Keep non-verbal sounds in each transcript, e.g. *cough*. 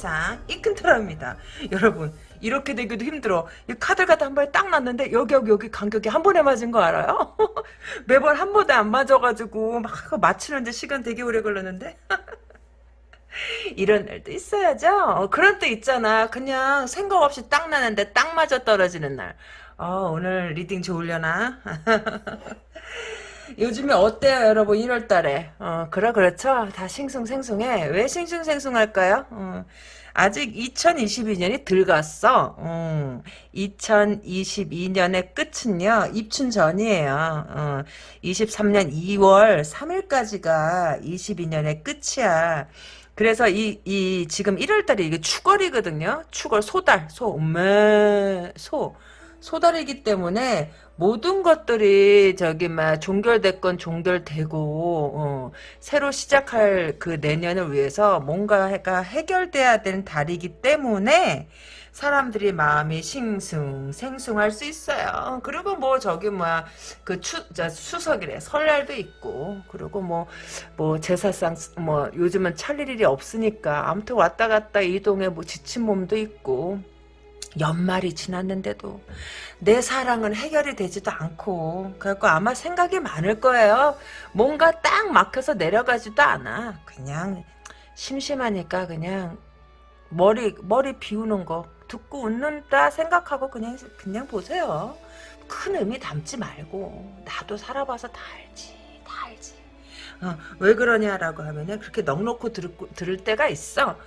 세상 이 큰트랍니다 여러분 이렇게 되기도 힘들어 이 카드가 한 번에 딱 놨는데 여기 여기 여기 간격이 한 번에 맞은 거 알아요? *laughs* 매번 한 번에 안 맞아가지고 막 맞추는데 시간 되게 오래 걸렸는데 *laughs* 이런 날도 있어야죠. 어, 그런 때 있잖아. 그냥 생각 없이 딱 놨는데 딱 맞아 떨어지는 날. 어, 오늘 reading 좋으려나? *laughs* 요즘에 어때요, 여러분? 1월 달에. 어, 그래, 그렇죠. 다 싱숭생숭해. 왜 싱숭생숭할까요? 어, 아직 2022년이 들갔어. 음, 2022년의 끝은요, 입춘 전이에요. 어, 23년 2월 3일까지가 22년의 끝이야. 그래서 이, 이, 지금 1월달이 이게 추월이거든요. 추월, 소달, 소, 음메, 소. 소달이기 때문에 모든 것들이 저기 막 종결됐건 종결되고 어, 새로 시작할 그 내년을 위해서 뭔가가 해결돼야 되는 달이기 때문에 사람들이 마음이 싱숭 생숭할 수 있어요. 그리고 뭐 저기 뭐야 그 추, 수석이래 설날도 있고 그리고 뭐뭐 뭐 제사상 뭐 요즘은 차릴 일이 없으니까 아무튼 왔다 갔다 이동에 뭐 지친 몸도 있고 연말이 지났는데도 내 사랑은 해결이 되지도 않고 그래갖고 아마 생각이 많을 거예요. 뭔가 딱 막혀서 내려가지도 않아. 그냥 심심하니까 그냥 머리 머리 비우는 거 듣고 웃는다 생각하고 그냥 그냥 보세요. 큰 의미 담지 말고 나도 살아봐서 다 알지 다 알지. 어, 왜 그러냐라고 하면은 그렇게 넉넉히 들을, 때가 있어.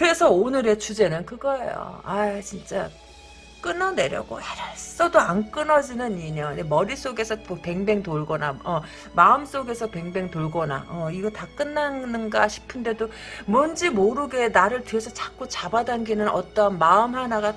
그래서 오늘의 주제는 그거예요. 아 진짜 끊어내려고 애를 써도 안 끊어지는 인연 머릿속에서 뭐 뱅뱅 돌거나 어, 마음속에서 뱅뱅 돌거나 어, 이거 다 끝나는가 싶은데도 뭔지 모르게 나를 뒤에서 자꾸 잡아당기는 어떤 마음 하나가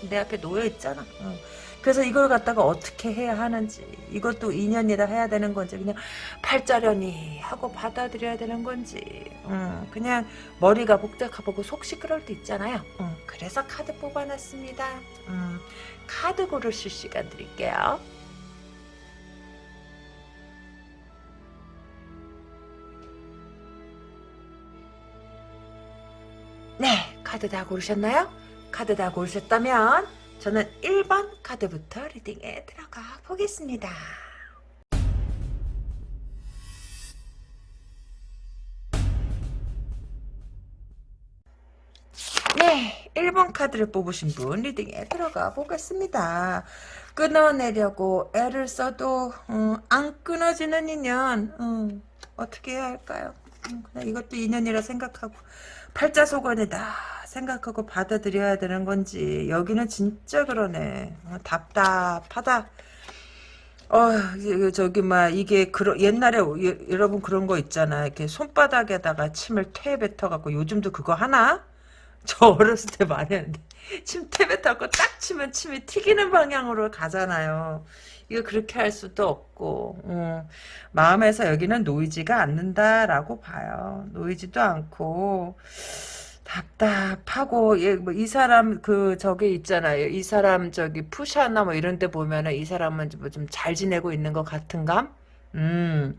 다내 앞에 놓여 있잖아 어. 그래서 이걸 갖다가 어떻게 해야 하는지 이것도 인연이라 해야 되는 건지 그냥 팔자련이 하고 받아들여야 되는 건지 음, 그냥 머리가 복잡하고 속 시끄러울 때 있잖아요. 음, 그래서 카드 뽑아놨습니다. 음, 카드 고르실 시간 드릴게요. 네 카드 다 고르셨나요? 카드 다 고르셨다면 저는 1번 카드부터 리딩에 들어가 보겠습니다. 네, 1번 카드를 뽑으신 분 리딩에 들어가 보겠습니다. 끊어내려고 애를 써도 음, 안 끊어지는 인연 음, 어떻게 해야 할까요? 음, 그냥 이것도 인연이라 생각하고 팔자소관이다. 생각하고 받아들여야 되는 건지. 여기는 진짜 그러네. 어, 답답하다. 어 저기 막 이게 그러, 옛날에 여러분 그런 거 있잖아. 이렇게 손바닥에다가 침을 퇴 뱉어갖고 요즘도 그거 하나? *laughs* 저 어렸을 때 많이 했는데. 침 퇴 뱉어갖고 딱 치면 침이 튀기는 방향으로 가잖아요 이거 그렇게 할 수도 없고 음, 마음에서 여기는 놓이지가 않는다라고 봐요 놓이지도 않고 답답하고 예, 뭐 이 사람 그 저기 있잖아요. 이 사람 저기 푸샤나 뭐 이런 데 보면은 이 사람은 뭐 좀 잘 지내고 있는 것 같은 감? 음.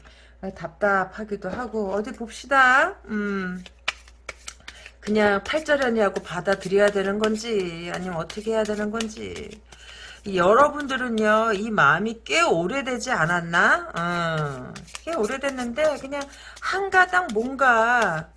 답답하기도 하고 어디 봅시다. 음. 그냥 팔자련이하고 받아들여야 되는 건지 아니면 어떻게 해야 되는 건지 여러분들은요 이 마음이 꽤 오래되지 않았나? 어, 꽤 오래됐는데 그냥 한 가닥 뭔가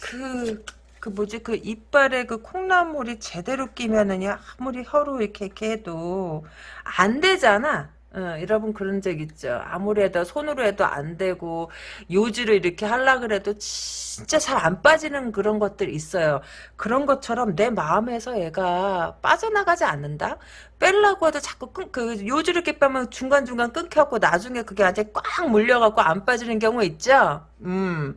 그그 뭐지 그 이빨에 그 콩나물이 제대로 끼면은요 아무리 혀로 이렇게, 이렇게 해도 안 되잖아. 어, 여러분 그런 적 있죠. 아무리 해도 손으로 해도 안 되고 요지를 이렇게 하려 그래도 진짜 잘 안 빠지는 그런 것들 있어요. 그런 것처럼 내 마음에서 얘가 빠져나가지 않는다. 뺄라고 해도 자꾸 끊, 그 요지를 이렇게 빼면 중간중간 끊겨갖고 나중에 그게 아직 꽉 물려갖고 안 빠지는 경우 있죠. 음.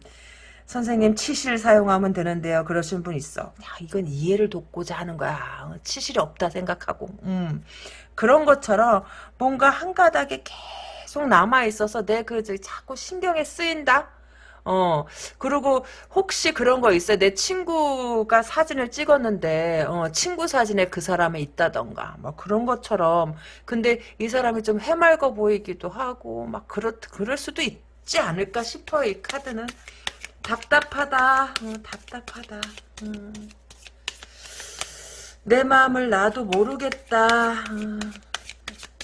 선생님 치실 사용하면 되는데요. 그러신 분 있어. 야, 이건 이해를 돕고자 하는 거야. 치실이 없다 생각하고. 음. 그런 것처럼 뭔가 한 가닥에 계속 남아 있어서 내 그 자꾸 신경에 쓰인다? 어, 그리고 혹시 그런 거 있어요. 내 친구가 사진을 찍었는데, 어, 친구 사진에 그 사람이 있다던가, 막 그런 것처럼. 근데 이 사람이 좀 해맑어 보이기도 하고, 막 그렇, 그럴 수도 있지 않을까 싶어요, 이 카드는. 답답하다. 어, 답답하다. 음. 내 마음을 나도 모르겠다. 음.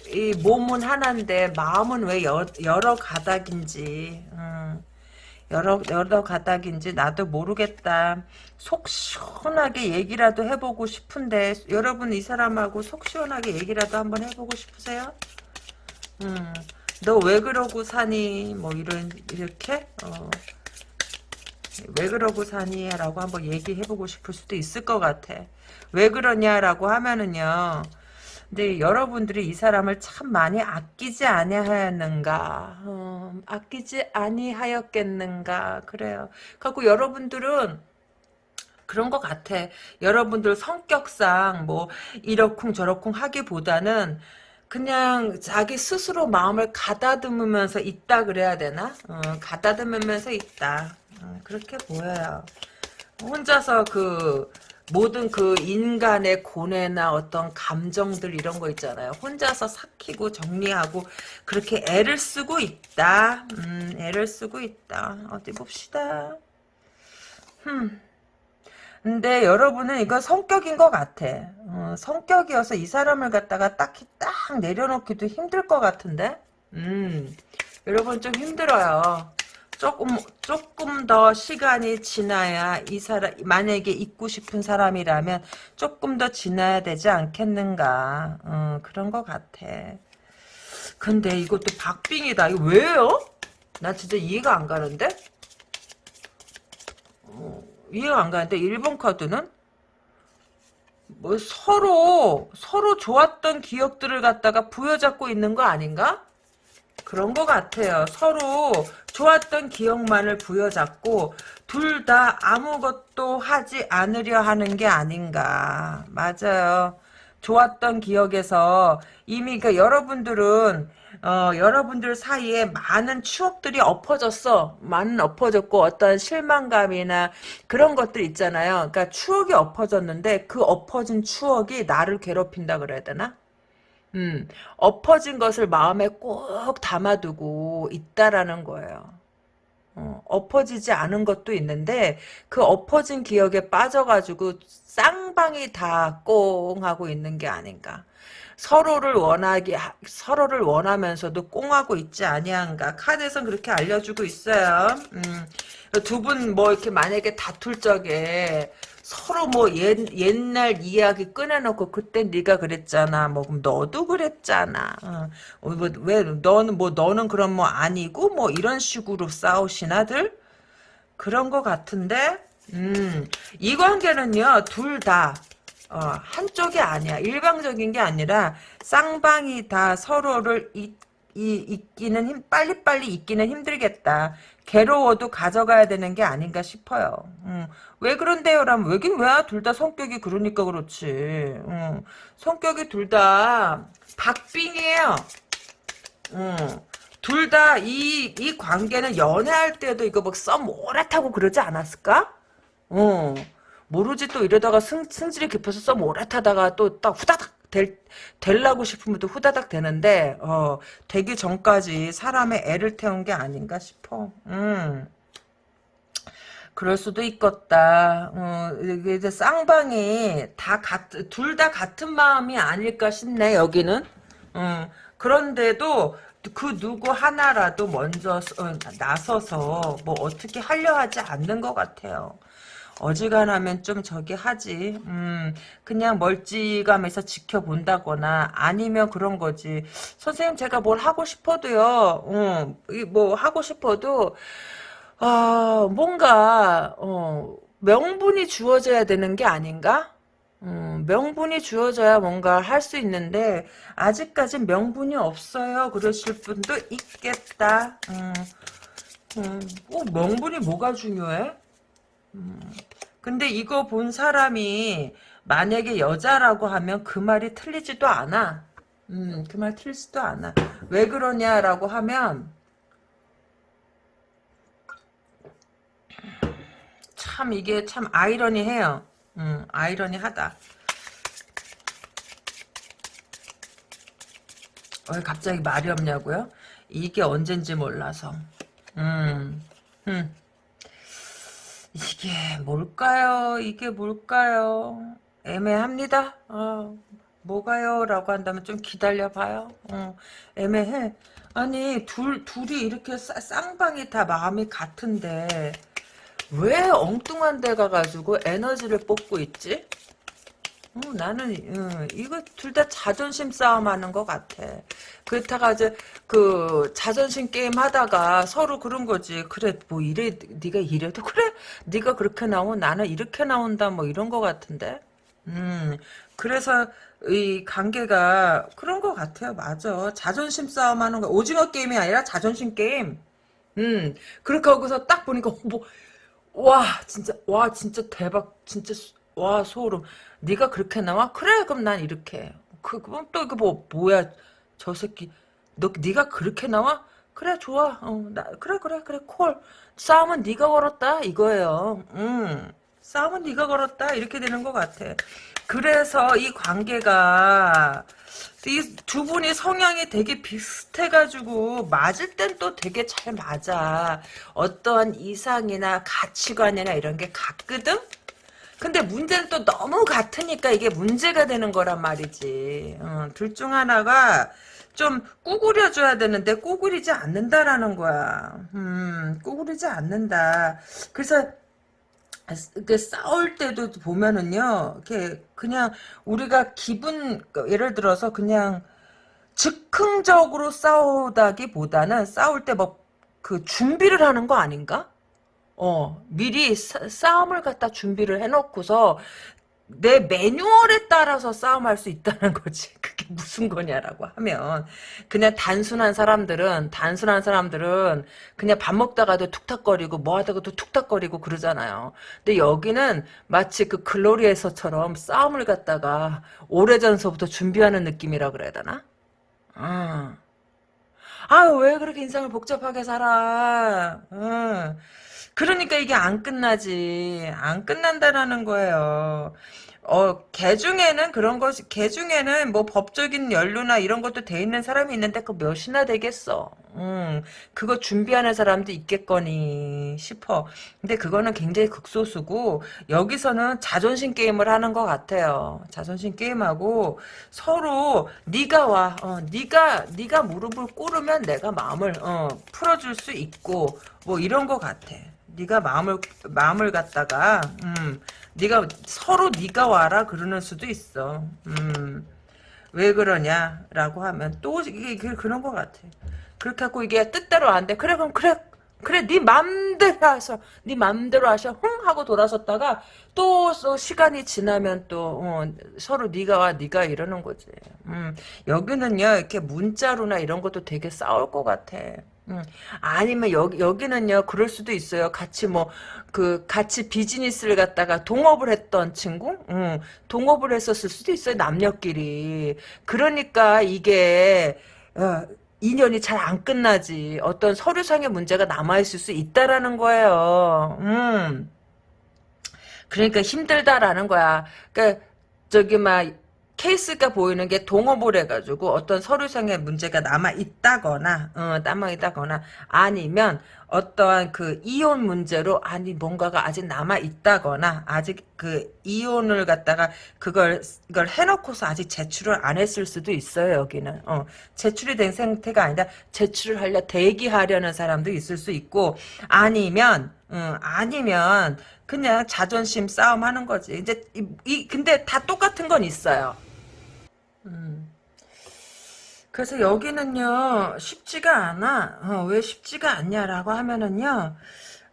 이 몸은 하나인데 마음은 왜 여, 여러 가닥인지 음. 여러 여러 가닥인지 나도 모르겠다. 속 시원하게 얘기라도 해보고 싶은데 여러분 이 사람하고 속 시원하게 얘기라도 한번 해보고 싶으세요? 음, 너 왜 그러고 사니? 뭐 이런 이렇게 어, 왜 그러고 사니? 라고 한번 얘기해보고 싶을 수도 있을 것 같아. 왜 그러냐라고 하면은요. 근데 여러분들이 이 사람을 참 많이 아끼지 아니하였는가? 어, 아끼지 아니하였겠는가? 그래요. 그리고 여러분들은 그런 것 같아. 여러분들 성격상 뭐 이러쿵 저러쿵 하기보다는 그냥 자기 스스로 마음을 가다듬으면서 있다 그래야 되나? 어, 가다듬으면서 있다. 어, 그렇게 보여요 혼자서 그 모든 그 인간의 고뇌나 어떤 감정들 이런 거 있잖아요. 혼자서 삭히고 정리하고 그렇게 애를 쓰고 있다. 음, 애를 쓰고 있다. 어디 봅시다. 흠. 근데 여러분은 이거 성격인 것 같아. 어, 성격이어서 이 사람을 갖다가 딱히 딱 내려놓기도 힘들 것 같은데? 음, 여러분 좀 힘들어요. 조금 조금 더 시간이 지나야 이 사람 만약에 있고 싶은 사람이라면 조금 더 지나야 되지 않겠는가 어, 그런 것 같아. 근데 이것도 박빙이다. 이거 왜요? 나 진짜 이해가 안 가는데? 어, 이해가 안 가는데 일본 카드는 뭐 서로 서로 좋았던 기억들을 갖다가 부여잡고 있는 거 아닌가? 그런 것 같아요. 서로 좋았던 기억만을 부여잡고 둘 다 아무것도 하지 않으려 하는 게 아닌가. 맞아요. 좋았던 기억에서 이미 그 여러분들은 어, 여러분들 사이에 많은 추억들이 엎어졌어. 많은 엎어졌고 어떤 실망감이나 그런 것들 있잖아요. 그러니까 추억이 엎어졌는데 그 엎어진 추억이 나를 괴롭힌다 그래야 되나? 음, 엎어진 것을 마음에 꼭 담아두고 있다라는 거예요. 어, 엎어지지 않은 것도 있는데 그 엎어진 기억에 빠져가지고 쌍방이 다 꽁 하고 있는 게 아닌가. 서로를 원하게 서로를 원하면서도 꽁하고 있지 아니한가. 카드에선 그렇게 알려주고 있어요. 음, 두 분 뭐 이렇게 만약에 다툴 적에 서로 뭐 옛, 옛날 이야기 꺼내놓고 그때 네가 그랬잖아. 뭐 그럼 너도 그랬잖아. 어, 뭐, 왜 너는 뭐 너는 그럼 뭐 아니고 뭐 이런 식으로 싸우시나들? 그런 것 같은데 음, 이 관계는요 둘 다 어, 한쪽이 아니야. 일방적인 게 아니라 쌍방이 다 서로를 이, 이, 잊기는 힘, 빨리빨리 잊기는 힘들겠다. 괴로워도 가져가야 되는 게 아닌가 싶어요. 음, 왜 그런데요? 라면 왜긴 왜? 둘다 성격이 그러니까 그렇지. 음, 성격이 둘 다 박빙이에요. 음, 둘다 이, 이 관계는 연애할 때도 이거 막 썸 오랫하고 그러지 않았을까? 어, 모르지 또 이러다가 승, 승질이 깊어서 썸 오랫하다가 또 딱 후다닥 될, 될라고 싶으면 또 후다닥 되는데, 어, 되기 전까지 사람의 애를 태운 게 아닌가 싶어. 음. 그럴 수도 있겠다. 어, 이제 쌍방이 다 같, 둘 다 같은 마음이 아닐까 싶네, 여기는. 어, 그런데도 그 누구 하나라도 먼저 어, 나서서 뭐 어떻게 하려 하지 않는 것 같아요. 어지간하면 좀 저기 하지. 음, 그냥 멀찌감에서 지켜본다거나 아니면 그런 거지. 선생님 제가 뭘 하고 싶어도요. 어, 뭐 하고 싶어도 어, 뭔가 어, 명분이 주어져야 되는 게 아닌가? 음, 명분이 주어져야 뭔가 할 수 있는데 아직까지 명분이 없어요. 그러실 분도 있겠다. 음, 음, 어, 명분이 뭐가 중요해? 음, 근데 이거 본 사람이 만약에 여자라고 하면 그 말이 틀리지도 않아. 음, 그 말 틀리지도 않아. 왜 그러냐라고 하면 참 이게 참 아이러니해요. 음, 아이러니하다. 왜 갑자기 말이 없냐고요? 이게 언젠지 몰라서. 음, 음. 이게 뭘까요? 이게 뭘까요? 애매합니다. 어, 뭐가요? 라고 한다면 좀 기다려봐요. 어, 애매해. 아니, 둘, 둘이 이렇게 싸, 쌍방이 다 마음이 같은데, 왜 엉뚱한 데 가가지고 에너지를 뽑고 있지? 어, 나는 어, 이거 둘 다 자존심 싸움하는 것 같아. 그렇다가 이제 그 자존심 게임 하다가 서로 그런 거지. 그래 뭐 이래 네가 이래도 그래 네가 그렇게 나오면 나는 이렇게 나온다 뭐 이런 것 같은데. 음 그래서 이 관계가 그런 것 같아요. 맞아. 자존심 싸움하는 거 오징어 게임이 아니라 자존심 게임. 음 그렇게 하고서 딱 보니까 뭐 와 진짜 와 진짜 대박 진짜 와 소름. 네가 그렇게 나와? 그래 그럼 난 이렇게 해. 그 그럼 또 이거 뭐 뭐야? 저 새끼. 너 네가 그렇게 나와? 그래 좋아. 어 나 그래 그래 그래 콜. 싸움은 네가 걸었다 이거예요. 음 싸움은 네가 걸었다 이렇게 되는 것 같아. 그래서 이 관계가 이 두 분이 성향이 되게 비슷해가지고 맞을 땐 또 되게 잘 맞아. 어떠한 이상이나 가치관이나 이런 게 같거든? 근데 문제는 또 너무 같으니까 이게 문제가 되는 거란 말이지. 어, 둘중 하나가 좀 꾸구려줘야 되는데 꾸구리지 않는다라는 거야. 음, 꾸구리지 않는다. 그래서 그 싸울 때도 보면은요, 이렇게 그냥 우리가 기분 예를 들어서 그냥 즉흥적으로 싸우다기보다는 싸울 때 뭐 그 준비를 하는 거 아닌가? 어, 미리 싸, 싸움을 갖다 준비를 해놓고서 내 매뉴얼에 따라서 싸움할 수 있다는 *laughs* 거지. 그게 무슨 거냐라고 하면 그냥 단순한 사람들은 단순한 사람들은 그냥 밥 먹다가도 툭탁거리고 뭐 하다가도 툭탁거리고 그러잖아요. 근데 여기는 마치 그 글로리에서처럼 싸움을 갖다가 오래전서부터 준비하는 느낌이라 그래야 되나? 아, 아유 왜 그렇게 인생을 복잡하게 살아? 응. 그러니까 이게 안 끝나지. 안 끝난다라는 거예요. 어, 개 중에는 그런 것이, 개 중에는 뭐 법적인 연루나 이런 것도 돼 있는 사람이 있는데 그 몇이나 되겠어. 음, 그거 준비하는 사람도 있겠거니 싶어. 근데 그거는 굉장히 극소수고, 여기서는 자존심 게임을 하는 것 같아요. 자존심 게임하고, 서로, 네가 와, 어, 네가, 네가 무릎을 꿇으면 내가 마음을, 어, 풀어줄 수 있고, 뭐 이런 것 같아. 네가 마음을 마음을 갖다가 음, 네가 서로 네가 와라 그러는 수도 있어. 음, 왜 그러냐라고 하면 또 이게, 이게 그런 것 같아. 그렇게 하고 이게 뜻대로 안 돼. 그래 그럼 그래 그래 네 맘대로 하셔. 네 맘대로 하셔. 흥 하고 돌아섰다가 또, 또 시간이 지나면 또 어, 서로 네가 와 네가 이러는 거지. 음, 여기는요 이렇게 문자로나 이런 것도 되게 싸울 것 같아. 음, 아니면 여기 여기는요 그럴 수도 있어요. 같이 뭐 그 같이 비즈니스를 갖다가 동업을 했던 친구, 음, 동업을 했었을 수도 있어요 남녀끼리. 그러니까 이게 어, 인연이 잘 안 끝나지. 어떤 서류상의 문제가 남아 있을 수 있다라는 거예요. 음. 그러니까 힘들다라는 거야. 그러니까 저기 막 케이스가 보이는 게 동업을 해가지고 어떤 서류상의 문제가 남아 있다거나 어, 남아 있다거나 아니면 어떠한 그 이혼 문제로 아니 뭔가가 아직 남아 있다거나 아직 그 이혼을 갖다가 그걸 이걸 해놓고서 아직 제출을 안 했을 수도 있어요 여기는. 어, 제출이 된 상태가 아니라 제출을 하려 대기하려는 사람도 있을 수 있고 아니면 음, 아니면 그냥 자존심 싸움 하는 거지. 이제 이, 이 근데 다 똑같은 건 있어요 음. 그래서 여기는요 쉽지가 않아. 어, 왜 쉽지가 않냐라고 하면은요,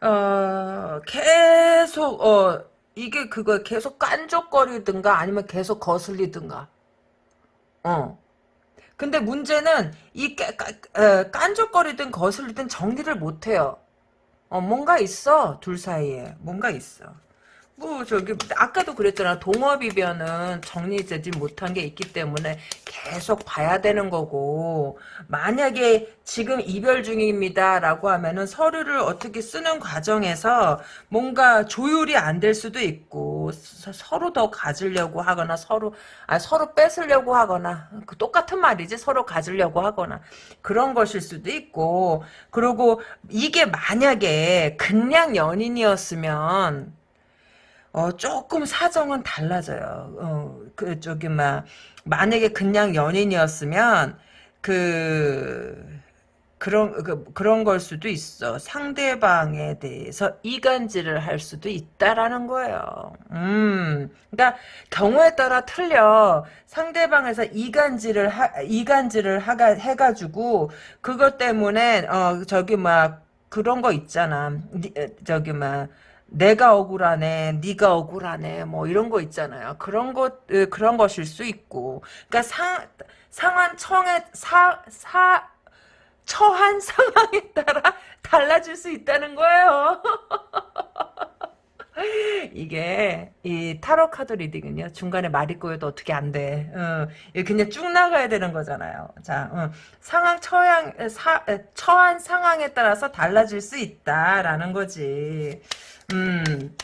어, 계속 어 이게 그거 계속 깐족거리든가 아니면 계속 거슬리든가. 어. 근데 문제는 이 까, 까, 에, 깐족거리든 거슬리든 정리를 못해요. 어 뭔가 있어 둘 사이에 뭔가 있어. 뭐 저기 아까도 그랬잖아. 동업이면은 정리되지 못한 게 있기 때문에 계속 봐야 되는 거고. 만약에 지금 이별 중입니다라고 하면은 서류를 어떻게 쓰는 과정에서 뭔가 조율이 안 될 수도 있고 서, 로 더 가지려고 하거나 서로 아 서로 뺏으려고 하거나 그 똑같은 말이지 서로 가지려고 하거나 그런 것일 수도 있고. 그리고 이게 만약에 그냥 연인이었으면 어, 조금 사정은 달라져요. 어, 그, 저기, 막, 만약에 그냥 연인이었으면, 그, 그런, 그, 그런 걸 수도 있어. 상대방에 대해서 이간질을 할 수도 있다라는 거예요. 음. 그러니까, 경우에 따라 틀려. 상대방에서 이간질을 하, 이간질을 하가, 해가지고, 그것 때문에, 어, 저기, 막, 그런 거 있잖아. 저기, 막, 내가 억울하네, 네가 억울하네, 뭐 이런 거 있잖아요. 그런 것 그런 것일 수 있고, 그러니까 상 상한 청에 사 사 처한 *laughs* 상황에 따라 달라질 수 있다는 거예요. *laughs* 이게 이 타로 카드 리딩은요 중간에 말이 꼬여도 어떻게 안 돼. 어, 그냥 쭉 나가야 되는 거잖아요. 자 어, 상황 처양 사, 처한 상황에 따라서 달라질 수 있다라는 거지. 음.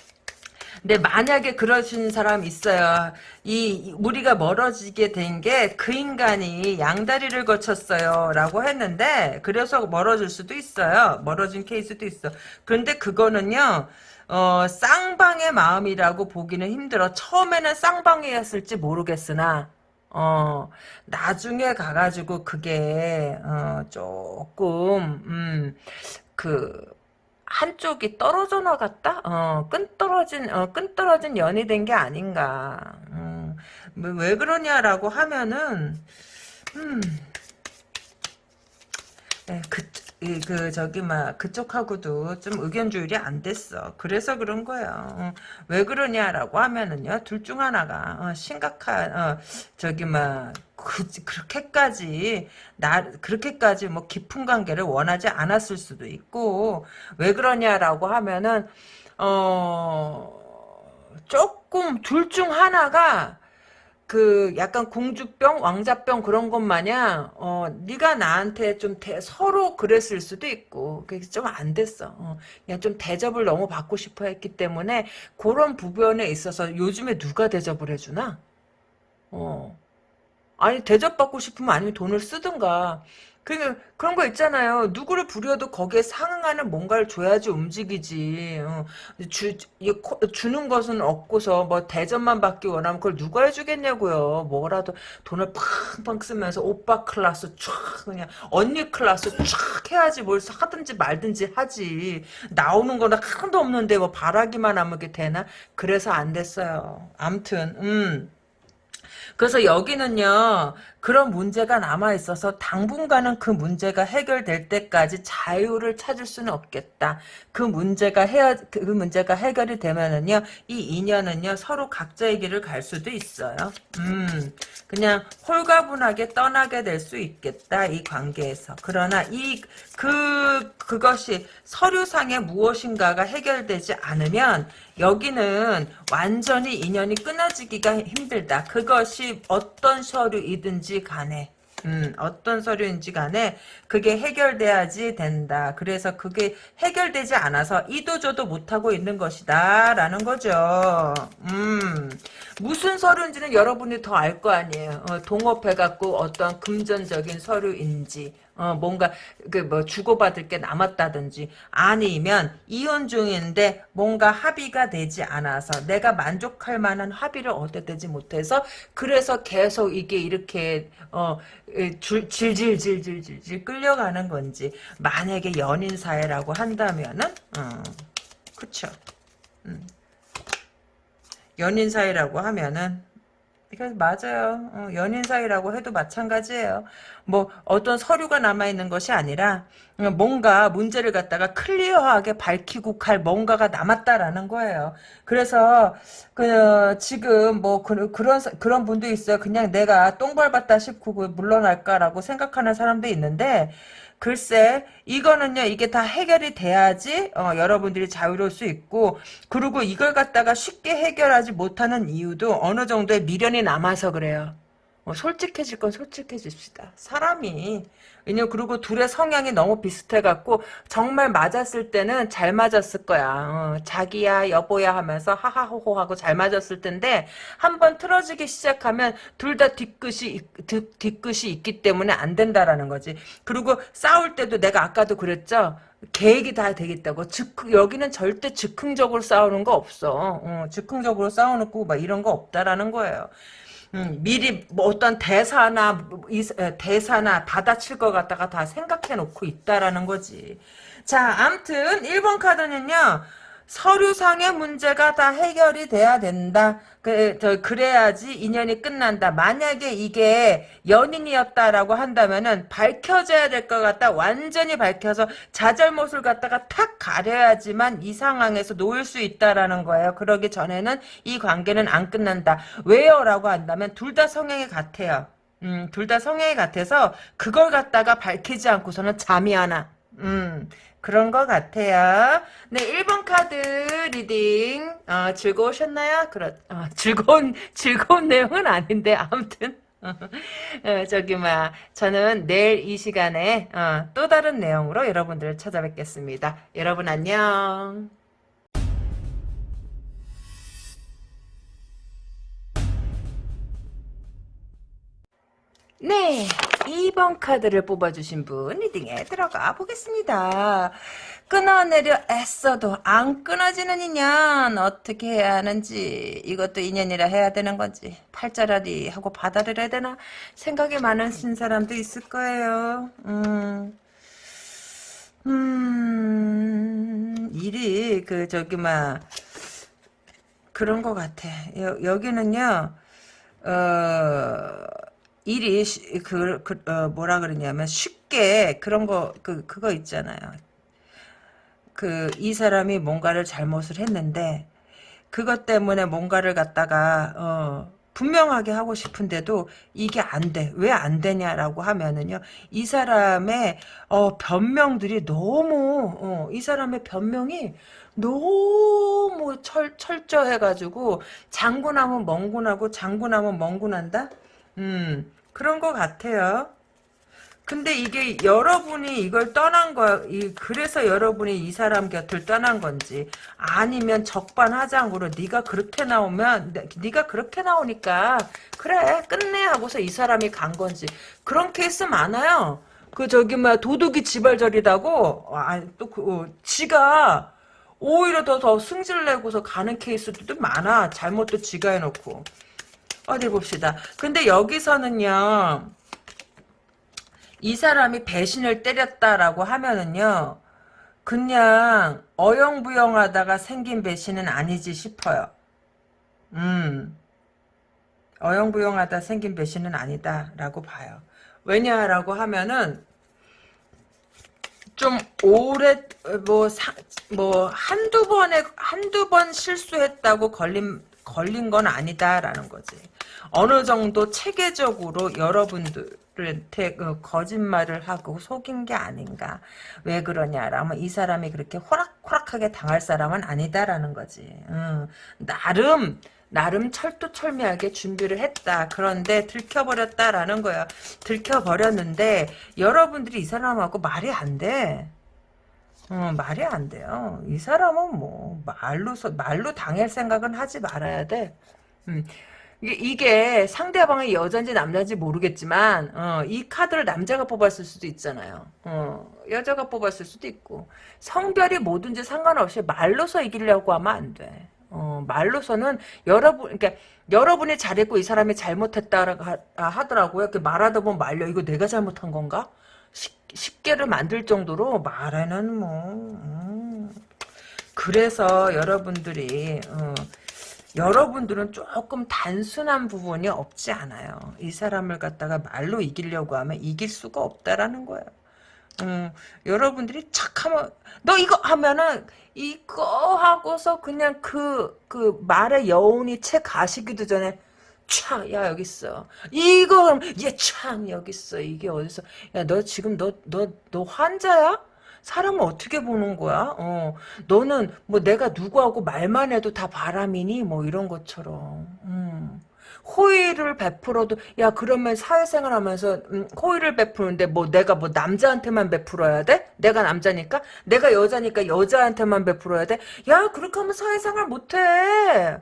근데 만약에 그러신 사람 있어요. 이 우리가 멀어지게 된 게 그 인간이 양다리를 거쳤어요. 라고 했는데 그래서 멀어질 수도 있어요. 멀어진 케이스도 있어. 그런데 그거는요. 어, 쌍방의 마음이라고 보기는 힘들어. 처음에는 쌍방이었을지 모르겠으나 어, 나중에 가가지고 그게, 어, 조금, 음, 그, 한쪽이 떨어져 나갔다? 어, 끈 떨어진, 어, 끈 떨어진 연이 된 게 아닌가. 음, 뭐, 왜 그러냐라고 하면은, 음, 네, 그, 그, 저기, 막, 그쪽하고도 좀 의견 조율이 안 됐어. 그래서 그런 거예요. 어, 왜 그러냐라고 하면은요, 둘 중 하나가, 어, 심각한, 어, 저기, 막, 그, 그렇게까지, 나, 그렇게까지 뭐 깊은 관계를 원하지 않았을 수도 있고, 왜 그러냐라고 하면은, 어, 조금 둘 중 하나가, 그 약간 공주병, 왕자병 그런 것 마냥 어 네가 나한테 좀 대, 서로 그랬을 수도 있고 그게 좀 안 됐어. 어, 그냥 좀 대접을 너무 받고 싶어 했기 때문에 그런 부분에 있어서 요즘에 누가 대접을 해주나? 어 아니 대접받고 싶으면 아니면 돈을 쓰든가 그 그런 거 있잖아요. 누구를 부려도 거기에 상응하는 뭔가를 줘야지 움직이지. 어. 주, 주는 것은 없고서 뭐 대접만 받기 원하면 그걸 누가 해주겠냐고요. 뭐라도 돈을 팡팡 쓰면서 오빠 클래스 촥 그냥 언니 클래스 촥 해야지 뭘 하든지 말든지 하지. 나오는 거는 하나도 없는데 뭐 바라기만 하면 게 되나? 그래서 안 됐어요. 암튼 음. 그래서 여기는요 그런 문제가 남아있어서 당분간은 그 문제가 해결될 때까지 자유를 찾을 수는 없겠다. 그 문제가 해그 문제가 해결이 되면은요, 이 인연은요, 서로 각자의 길을 갈 수도 있어요. 음, 그냥 홀가분하게 떠나게 될 수 있겠다, 이 관계에서. 그러나 이, 그, 그것이 서류상에 무엇인가가 해결되지 않으면, 여기는 완전히 인연이 끊어지기가 힘들다. 그것이 어떤 서류이든지 서류인지 간에 음, 어떤 서류인지 간에 그게 해결돼야지 된다. 그래서 그게 해결되지 않아서 이도저도 못하고 있는 것이다. 라는 거죠. 음, 무슨 서류인지는 여러분이 더 알 거 아니에요. 어, 동업해갖고 어떤 금전적인 서류인지, 어, 뭔가, 그, 뭐, 주고받을 게 남았다든지, 아니면, 이혼 중인데, 뭔가 합의가 되지 않아서, 내가 만족할 만한 합의를 얻어내지 못해서, 그래서 계속 이게 이렇게, 어, 줄, 질질질질질질 끌려가는 건지, 만약에 연인 사회라고 한다면은, 어, 그쵸. 음. 연인 사이라고 하면은 이거 맞아요. 어, 연인 사이라고 해도 마찬가지예요. 뭐 어떤 서류가 남아 있는 것이 아니라 어, 뭔가 문제를 갖다가 클리어하게 밝히고 갈 뭔가가 남았다라는 거예요. 그래서 그 지금 뭐 그, 그런 그런 분도 있어요. 그냥 내가 똥 밟았다 싶고 물러날까라고 생각하는 사람도 있는데 글쎄 이거는요 이게 다 해결이 돼야지 어, 여러분들이 자유로울 수 있고 그리고 이걸 갖다가 쉽게 해결하지 못하는 이유도 어느 정도의 미련이 남아서 그래요. 어, 솔직해질 건 솔직해집시다. 사람이 왜냐면 그리고 둘의 성향이 너무 비슷해갖고 정말 맞았을 때는 잘 맞았을 거야. 어, 자기야 여보야 하면서 하하호호 하고 잘 맞았을 텐데 한번 틀어지기 시작하면 둘 다 뒤끝이 뒤, 뒤끝이 있기 때문에 안 된다라는 거지. 그리고 싸울 때도 내가 아까도 그랬죠. 계획이 다 되겠다고. 즉 여기는 절대 즉흥적으로 싸우는 거 없어. 어, 즉흥적으로 싸워놓고 막 이런 거 없다라는 거예요. 음, 미리 뭐 어떤 대사나 대사나 받아칠 것 같다가 다 생각해 놓고 있다라는 거지. 자, 암튼 1번 카드는요. 서류상의 문제가 다 해결이 돼야 된다. 그, 저, 그래야지 인연이 끝난다. 만약에 이게 연인이었다라고 한다면은 밝혀져야 될 것 같다. 완전히 밝혀서 자잘못을 갖다가 탁 가려야지만 이 상황에서 놓을 수 있다라는 거예요. 그러기 전에는 이 관계는 안 끝난다. 왜요? 라고 한다면 둘 다 성향이 같아요. 음, 둘 다 성향이 같아서 그걸 갖다가 밝히지 않고서는 잠이 안 와. 음, 그런 것 같아요. 네, 1번 카드 reading 어, 즐거우셨나요? 그렇, 어, 즐거운 *laughs* 즐거운 내용은 아닌데 아무튼 *laughs* 어, 저기 막 저는 내일 이 시간에 어, 또 다른 내용으로 여러분들을 찾아뵙겠습니다. 여러분 안녕. 네, 2번 카드를 뽑아주신 분 리딩에 들어가 보겠습니다. 끊어내려 애써도 안 끊어지는 인연 어떻게 해야 하는지 이것도 인연이라 해야 되는 건지 팔자라리 하고 받아들여야 되나 생각이 많으신 사람도 있을 거예요. 음, 음 일이 그 저기 막 그런 것 같아. 여, 여기는요. 어 일이 쉬- 그, 그 어, 뭐라 그러냐면 쉽게 그런 거 그 그거 있잖아요. 그 이 사람이 뭔가를 잘못을 했는데 그것 때문에 뭔가를 갖다가 어 분명하게 하고 싶은데도 이게 안 돼. 왜 안 되냐라고 하면은요. 이 사람의 어 변명들이 너무 어, 이 사람의 변명이 너무 철 철저해 가지고 장군하면 멍군하고 장군하면 멍군한다. 음, 그런 것 같아요. 근데 이게 여러분이 이걸 떠난 거, 이 그래서 여러분이 이 사람 곁을 떠난 건지 아니면 적반하장으로 네가 그렇게 나오면 네- 네가 그렇게 나오니까 그래 끝내 하고서 이 사람이 간 건지 그런 케이스 많아요. 그 저기 뭐 도둑이 지발절이다고 아또그 어, 지가 오히려 더 더 승질 내고서 가는 케이스들도 많아. 잘못도 지가 해놓고. 어디 봅시다. 근데 여기서는요, 이 사람이 배신을 때렸다라고 하면은요, 그냥 어영부영하다가 생긴 배신은 아니지 싶어요. 음, 어영부영하다 생긴 배신은 아니다라고 봐요. 왜냐라고 하면은 좀 오래 뭐, 사, 뭐 한두 번에 한두 번 실수했다고 걸린 걸린 건 아니다라는 거지. 어느 정도 체계적으로 여러분들한테 그 거짓말을 하고 속인 게 아닌가. 왜 그러냐라면 이 사람이 그렇게 호락호락하게 당할 사람은 아니다라는 거지. 음, 나름 나름 철두철미하게 준비를 했다. 그런데 들켜버렸다라는 거야. 들켜버렸는데 여러분들이 이 사람하고 말이 안 돼. 어, 말이 안 돼요. 이 사람은 뭐 말로 말로 당할 생각은 하지 말아야 돼. 음. 이게, 상대방이 여자인지 남자인지 모르겠지만 어, 이 카드를 남자가 뽑았을 수도 있잖아요. 어, 여자가 뽑았을 수도 있고 성별이 뭐든지 상관없이 말로서 이기려고 하면 안 돼. 어, 말로서는 여러분, 그러니까 여러분이 잘했고 이 사람이 잘못했다라고 하, 하더라고요. 이렇게 말하다 보면 말려. 이거 내가 잘못한 건가? 십, 십계를 만들 정도로 말에는 뭐, 음. 그래서 여러분들이, 어, 여러분들은 조금 단순한 부분이 없지 않아요. 이 사람을 갖다가 말로 이기려고 하면 이길 수가 없다라는 거예요. 음, 여러분들이 착하면 너 이거 하면은 이거 하고서 그냥 그그 말의 여운이 채 가시기도 전에 촥, 야, 여기 있어. 이거, 얘 촥, 여기 있어. 이게 어디서, 야, 너 지금 너, 너, 너 환자야? 사람을 어떻게 보는 거야? 어, 너는 뭐 내가 누구하고 말만 해도 다 바람이니? 뭐 이런 것처럼. 음. 호의를 베풀어도 야 그러면 사회생활 하면서 음, 호의를 베푸는데 뭐 내가 뭐 남자한테만 베풀어야 돼? 내가 남자니까? 내가 여자니까 여자한테만 베풀어야 돼? 야 그렇게 하면 사회생활 못해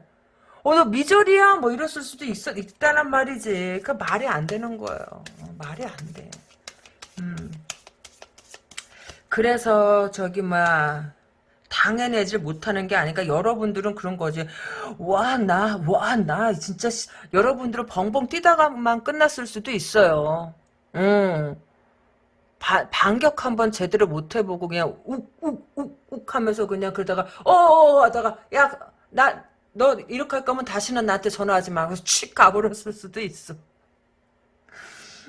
어 너 미절이야 뭐 이랬을 수도 있어 있다란 말이지 그 말이 안 되는 거예요 어, 말이 안 돼 음. 그래서 저기 막 당해내질 못하는 게 아니까 여러분들은 그런 거지. 와, 나, 와, 나, 진짜, 씨, 여러분들은 벙벙 뛰다가만 끝났을 수도 있어요. 응. 바, 반격 한번 제대로 못 해보고 그냥 욱, 욱, 욱, 욱 하면서 그냥 그러다가, 어어어 하다가, 야, 나, 너 이렇게 할 거면 다시는 나한테 전화하지 마. 그래서 칙 가버렸을 수도 있어.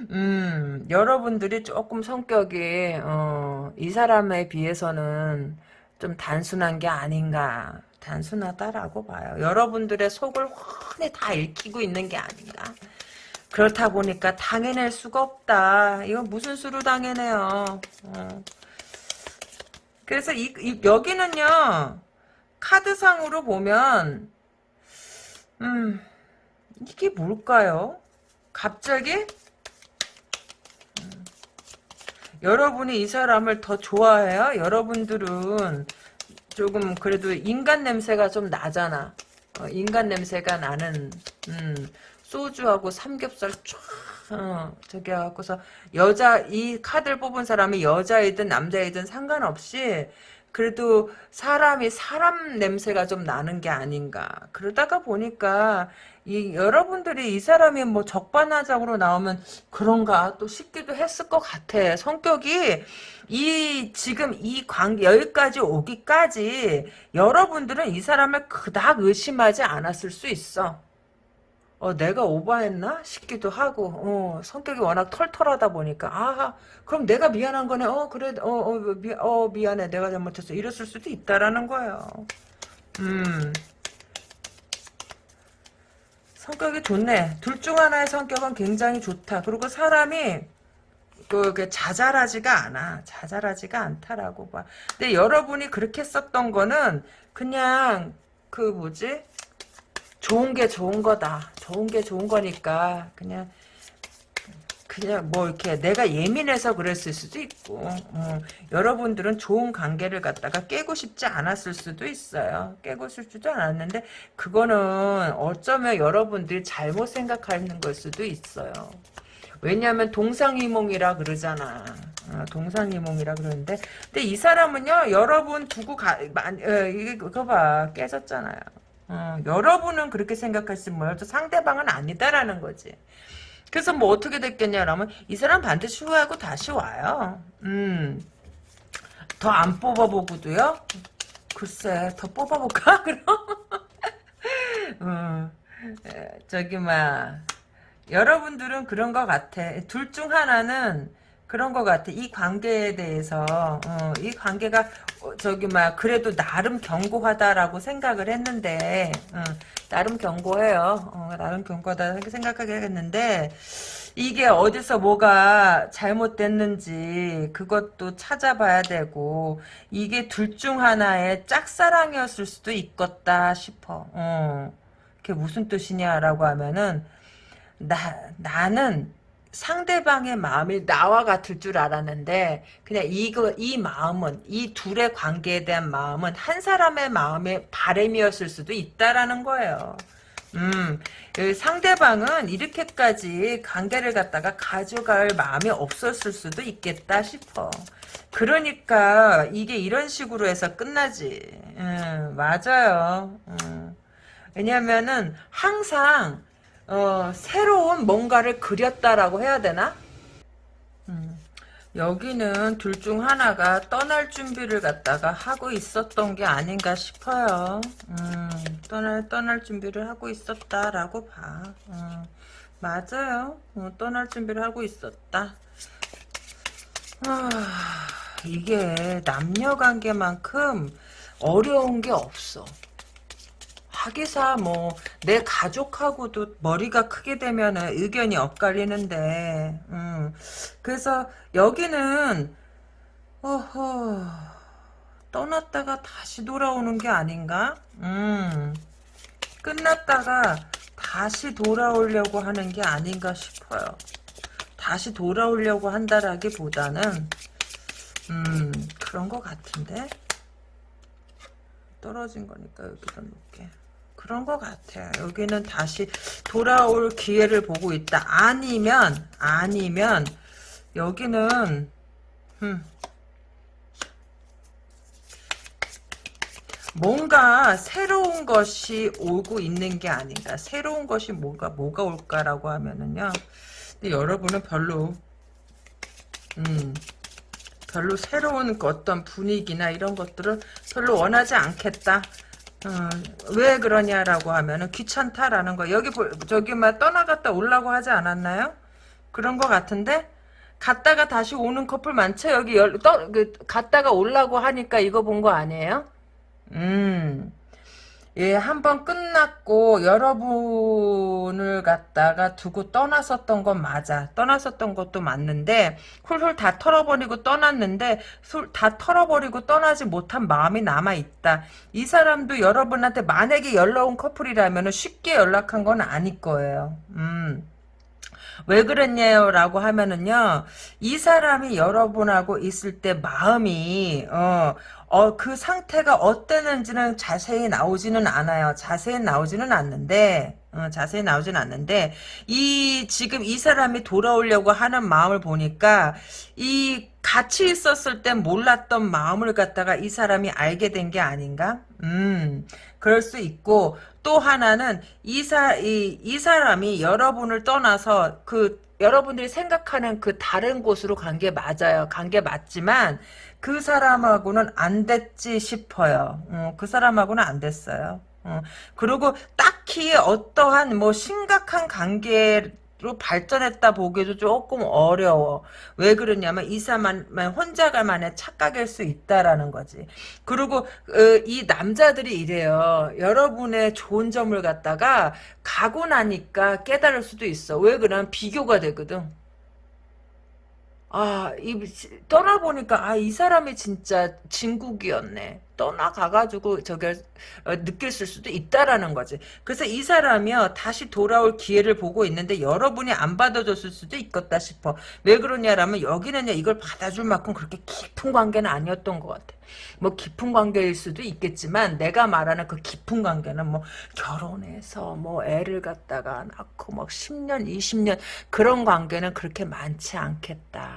음, 여러분들이 조금 성격이, 어, 이 사람에 비해서는 좀 단순한 게 아닌가. 단순하다라고 봐요. 여러분들의 속을 훤히 다 읽히고 있는 게 아닌가. 그렇다 보니까 당해낼 수가 없다. 이건 무슨 수로 당해내요. 어. 그래서 이, 이, 여기는요. 카드상으로 보면 음 이게 뭘까요? 갑자기 여러분이 이 사람을 더 좋아해요? 여러분들은 조금 그래도 인간 냄새가 좀 나잖아. 어, 인간 냄새가 나는 음, 소주하고 삼겹살 쫙 어, 저기 갖고서 여자 이 카드를 뽑은 사람이 여자이든 남자이든 상관없이 그래도 사람이 사람 냄새가 좀 나는 게 아닌가. 그러다가 보니까 이 여러분들이 이 사람이 뭐 적반하장으로 나오면 그런가 또 싶기도 했을 것 같아. 성격이 이 지금 이 관계 여기까지 오기까지 여러분들은 이 사람을 그닥 의심하지 않았을 수 있어. 어, 내가 오버했나? 싶기도 하고 어, 성격이 워낙 털털하다 보니까 아 그럼 내가 미안한 거네. 어 그래 어, 어, 미, 어 미안해. 내가 잘못했어. 이랬을 수도 있다라는 거예요. 음. 성격이 좋네. 둘 중 하나의 성격은 굉장히 좋다. 그리고 사람이 그, 그 자잘하지가 않아. 자잘하지가 않다라고 봐. 근데 여러분이 그렇게 썼던 거는 그냥 그 뭐지 좋은 게 좋은 거다. 좋은 게 좋은 거니까 그냥 그냥 뭐 이렇게 내가 예민해서 그랬을 수도 있고 어, 여러분들은 좋은 관계를 갖다가 깨고 싶지 않았을 수도 있어요. 깨고 싶지도 않았는데 그거는 어쩌면 여러분들이 잘못 생각하는 걸 수도 있어요. 왜냐하면 동상이몽이라 그러잖아. 어, 동상이몽이라 그러는데 근데 이 사람은요 여러분 두고 가 어, 이거 봐 깨졌잖아요. 어, 여러분은 그렇게 생각하시면 뭐요? 상대방은 아니다라는 거지. 그래서 뭐 어떻게 됐겠냐라면 이 사람 반드시 후회하고 다시 와요. 음. 더 안 뽑아보고도요? 글쎄 더 뽑아볼까 *laughs* 그럼? 음, 저기 막 여러분들은 그런 것 같아. 둘 중 하나는 그런 것 같아. 이 관계에 대해서 어, 이 관계가 어, 저기 막 그래도 나름 견고하다라고 생각을 했는데 어, 나름 견고해요. 어, 나름 견고하다 생각하게 했는데 이게 어디서 뭐가 잘못됐는지 그것도 찾아봐야 되고 이게 둘 중 하나의 짝사랑이었을 수도 있겠다 싶어. 어. 그게 무슨 뜻이냐라고 하면은 나 나는 상대방의 마음이 나와 같을 줄 알았는데 그냥 이거 이 마음은 이 둘의 관계에 대한 마음은 한 사람의 마음의 바램이었을 수도 있다라는 거예요. 음, 그 상대방은 이렇게까지 관계를 갖다가 가져갈 마음이 없었을 수도 있겠다 싶어. 그러니까 이게 이런 식으로 해서 끝나지. 음, 맞아요. 음. 왜냐면은 항상 어, 새로운 뭔가를 그렸다라고 해야 되나? 음, 여기는 둘 중 하나가 떠날 준비를 갖다가 하고 있었던 게 아닌가 싶어요. 음, 떠날, 떠날 준비를 하고 있었다라고 봐. 음, 맞아요. 어, 떠날 준비를 하고 있었다. 아, 이게 남녀 관계만큼 어려운 게 없어. 자기사 뭐 내 가족하고도 머리가 크게 되면은 의견이 엇갈리는데 음. 그래서 여기는 어허 떠났다가 다시 돌아오는 게 아닌가? 음. 끝났다가 다시 돌아오려고 하는 게 아닌가 싶어요. 다시 돌아오려고 한다라기보다는 음 그런 것 같은데 떨어진 거니까 여기다 놓을게. 그런 것 같아. 여기는 다시 돌아올 기회를 보고 있다. 아니면 아니면 여기는 음, 뭔가 새로운 것이 오고 있는 게 아닌가. 새로운 것이 뭐가 뭐가 올까라고 하면은요. 근데 여러분은 별로 음 별로 새로운 그 어떤 분위기나 이런 것들을 별로 원하지 않겠다. 어, 왜 그러냐라고 하면은 귀찮다라는 거. 여기 보- 저기 막 떠나갔다 오려고 하지 않았나요? 그런 거 같은데 갔다가 다시 오는 커플 많죠. 여기 열, 떠, 그, 갔다가 오려고 하니까 이거 본 거 아니에요? 음. 예, 한 번 끝났고 여러분을 갖다가 두고 떠났었던 건 맞아. 떠났었던 것도 맞는데 훌훌 다 털어버리고 떠났는데 술다 털어버리고 떠나지 못한 마음이 남아있다. 이 사람도 여러분한테 만약에 연락 온 커플이라면 쉽게 연락한 건 아닐 거예요. 음. 왜 그랬냐요? 라고 하면은요, 이 사람이 여러분하고 있을 때 마음이, 어, 어, 그 상태가 어땠는지는 자세히 나오지는 않아요. 자세히 나오지는 않는데, 어, 자세히 나오지는 않는데, 이, 지금 이 사람이 돌아오려고 하는 마음을 보니까, 이, 같이 있었을 땐 몰랐던 마음을 갖다가 이 사람이 알게 된 게 아닌가? 음, 그럴 수 있고, 또 하나는 이, 사, 이, 이 사람이 여러분을 떠나서 그 여러분들이 생각하는 그 다른 곳으로 간 게 맞아요. 간 게 맞지만 그 사람하고는 안 됐지 싶어요. 어, 그 사람하고는 안 됐어요. 어, 그리고 딱히 어떠한 뭐 심각한 관계 로 발전했다 보기도 조금 어려워. 왜 그러냐면 이 사람만 혼자가만의 착각일 수 있다라는 거지. 그리고 어, 이 남자들이 이래요. 여러분의 좋은 점을 갖다가 가고 나니까 깨달을 수도 있어. 왜 그러면 비교가 되거든. 아, 이, 떠나보니까, 아, 이 사람이 진짜 진국이었네. 떠나가가지고, 저게, 어, 느낄 수도 있다라는 거지. 그래서 이 사람이요, 다시 돌아올 기회를 보고 있는데, 여러분이 안 받아줬을 수도 있겠다 싶어. 왜 그러냐라면, 여기는요, 이걸 받아줄 만큼 그렇게 깊은 관계는 아니었던 것 같아. 뭐, 깊은 관계일 수도 있겠지만, 내가 말하는 그 깊은 관계는 뭐, 결혼해서, 뭐, 애를 갖다가 낳고, 막 10년, 20년, 그런 관계는 그렇게 많지 않겠다.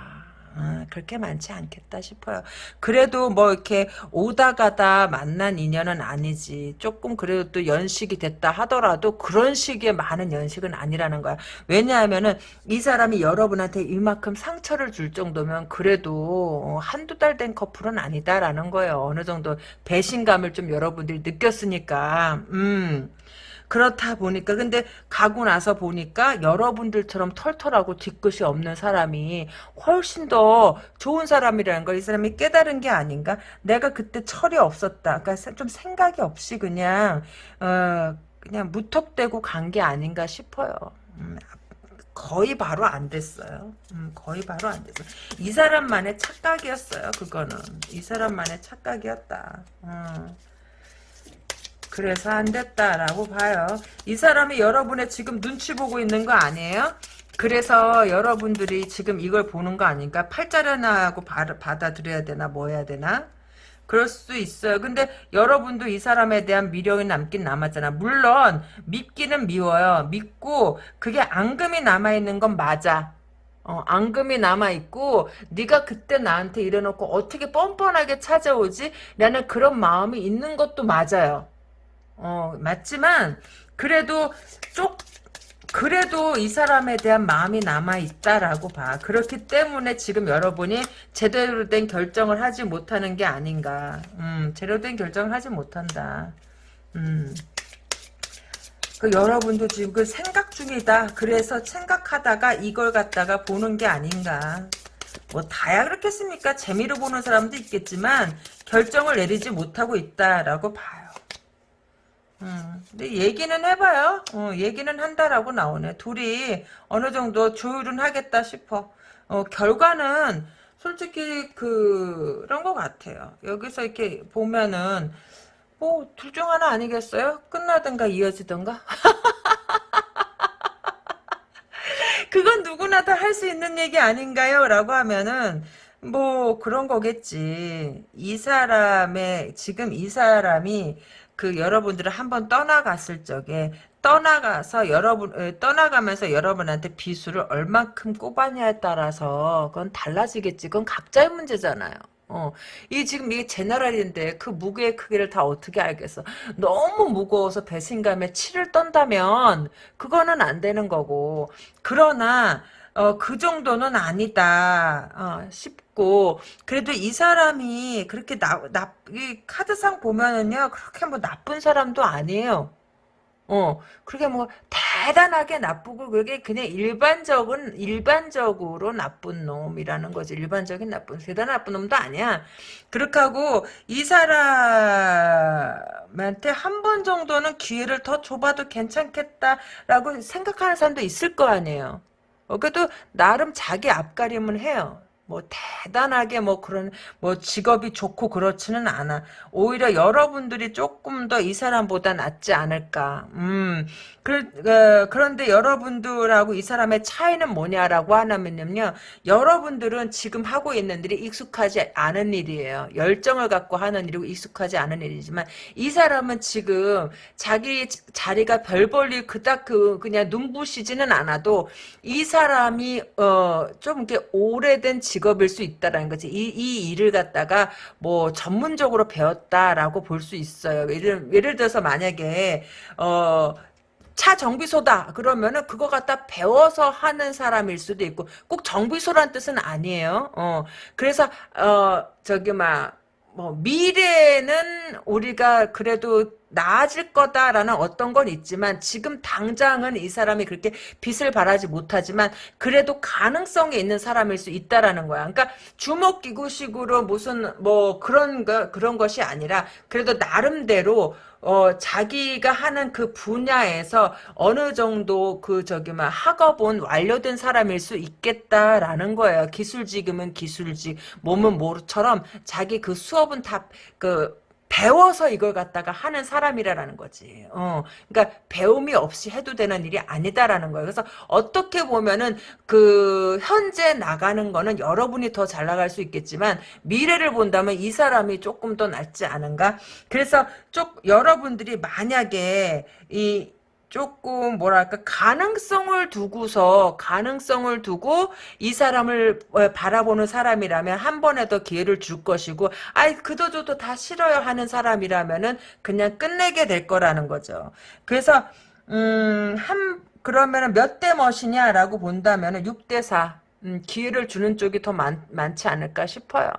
아, 그렇게 많지 않겠다 싶어요. 그래도 뭐 이렇게 오다 가다 만난 인연은 아니지. 조금 그래도 또 연식이 됐다 하더라도 그런 식의 많은 연식은 아니라는 거야. 왜냐하면은 이 사람이 여러분한테 이만큼 상처를 줄 정도면 그래도 한두 달 된 커플은 아니다라는 거예요. 어느 정도 배신감을 좀 여러분들이 느꼈으니까. 음. 그렇다 보니까 근데 가고 나서 보니까 여러분들처럼 털털하고 뒤끝이 없는 사람이 훨씬 더 좋은 사람이라는 걸 이 사람이 깨달은 게 아닌가? 내가 그때 철이 없었다. 그러니까 좀 생각이 없이 그냥 어 그냥 무턱대고 간 게 아닌가 싶어요. 음, 거의 바로 안 됐어요. 음, 거의 바로 안 됐어. 이 사람만의 착각이었어요. 그거는 이 사람만의 착각이었다. 음. 그래서 안 됐다라고 봐요. 이 사람이 여러분의 지금 눈치 보고 있는 거 아니에요? 그래서 여러분들이 지금 이걸 보는 거 아닌가? 팔자려나하고 받아들여야 되나 뭐 해야 되나? 그럴 수 있어요. 근데 여러분도 이 사람에 대한 미련이 남긴 남았잖아. 물론 믿기는 미워요. 믿고 그게 앙금이 남아있는 건 맞아. 어, 앙금이 남아있고 네가 그때 나한테 이래놓고 어떻게 뻔뻔하게 찾아오지? 라는 그런 마음이 있는 것도 맞아요. 어, 맞지만, 그래도, 쪽, 그래도 이 사람에 대한 마음이 남아있다라고 봐. 그렇기 때문에 지금 여러분이 제대로 된 결정을 하지 못하는 게 아닌가. 음, 제대로 된 결정을 하지 못한다. 음. 그 여러분도 지금 그 생각 중이다. 그래서 생각하다가 이걸 갖다가 보는 게 아닌가. 뭐 다야 그렇겠습니까? 재미로 보는 사람도 있겠지만 결정을 내리지 못하고 있다라고 봐요. 음, 근데 얘기는 해봐요. 어, 얘기는 한다라고 나오네. 둘이 어느 정도 조율은 하겠다 싶어. 어, 결과는 솔직히 그, 그런 것 같아요. 여기서 이렇게 보면은 뭐 둘 중 하나 아니겠어요? 끝나든가 이어지든가? *laughs* 그건 누구나 다 할 수 있는 얘기 아닌가요? 라고 하면은 뭐 그런 거겠지. 이 사람의 지금 이 사람이 그 여러분들을 한번 떠나갔을 적에 떠나가서 여러분 에, 떠나가면서 여러분한테 비수를 얼만큼 꼽았냐에 따라서 그건 달라지겠지. 그건 각자의 문제잖아요. 어, 이 지금 이게 제너럴인데 그 무게의 크기를 다 어떻게 알겠어? 너무 무거워서 배신감에 치를 떤다면 그거는 안 되는 거고. 그러나 어, 그 정도는 아니다 어, 싶고 그래도 이 사람이 그렇게 나, 나, 이 카드상 보면은요 그렇게 뭐 나쁜 사람도 아니에요. 어, 그렇게 뭐, 대단하게 나쁘고, 그게 그냥 일반적은, 일반적으로 나쁜 놈이라는 거지. 일반적인 나쁜, 대단한 나쁜 놈도 아니야. 그렇게 하고, 이 사람한테 한 번 정도는 기회를 더 줘봐도 괜찮겠다라고 생각하는 사람도 있을 거 아니에요. 어, 그래도, 나름 자기 앞가림은 해요. 뭐 대단하게 뭐 그런 뭐 직업이 좋고 그렇지는 않아. 오히려 여러분들이 조금 더 이 사람보다 낫지 않을까. 음. 그, 어, 그런데 여러분들하고 이 사람의 차이는 뭐냐라고 하면요. 여러분들은 지금 하고 있는 일이 익숙하지 않은 일이에요. 열정을 갖고 하는 일이고 익숙하지 않은 일이지만 이 사람은 지금 자기 자리가 별 볼일 그닥 그 그냥 눈부시지는 않아도 이 사람이 어 좀 이렇게 오래된 직업일 수 있다라는 거지. 이, 이 일을 갖다가 뭐 전문적으로 배웠다라고 볼 수 있어요. 예를, 예를 들어서 만약에, 어, 차 정비소다 그러면은 그거 갖다 배워서 하는 사람일 수도 있고 꼭 정비소란 뜻은 아니에요. 어 그래서 어 저기 막 뭐 미래는 우리가 그래도 나아질 거다라는 어떤 건 있지만 지금 당장은 이 사람이 그렇게 빛을 발하지 못하지만 그래도 가능성이 있는 사람일 수 있다라는 거야. 그러니까 주먹기구식으로 무슨 뭐 그런 거 그런 것이 아니라 그래도 나름대로 어, 자기가 하는 그 분야에서 어느 정도 그 저기 막 학업은 완료된 사람일 수 있겠다라는 거예요. 기술직이면 기술직, 몸은 모처럼 자기 그 수업은 다 그 배워서 이걸 갖다가 하는 사람이라는 거지. 어, 그러니까 배움이 없이 해도 되는 일이 아니다라는 거예요. 그래서 어떻게 보면은 그 현재 나가는 거는 여러분이 더 잘 나갈 수 있겠지만 미래를 본다면 이 사람이 조금 더 낫지 않은가? 그래서 쪽 여러분들이 만약에 이 조금 뭐랄까 가능성을 두고서 가능성을 두고 이 사람을 어, 바라보는 사람이라면 한 번에 더 기회를 줄 것이고 아이 그도 저도 다 싫어요 하는 사람이라면은 그냥 끝내게 될 거라는 거죠. 그래서 음한 그러면은 몇 대 멋이냐라고 본다면은 6대 4. 음, 기회를 주는 쪽이 더 많, 많지 않을까 싶어요.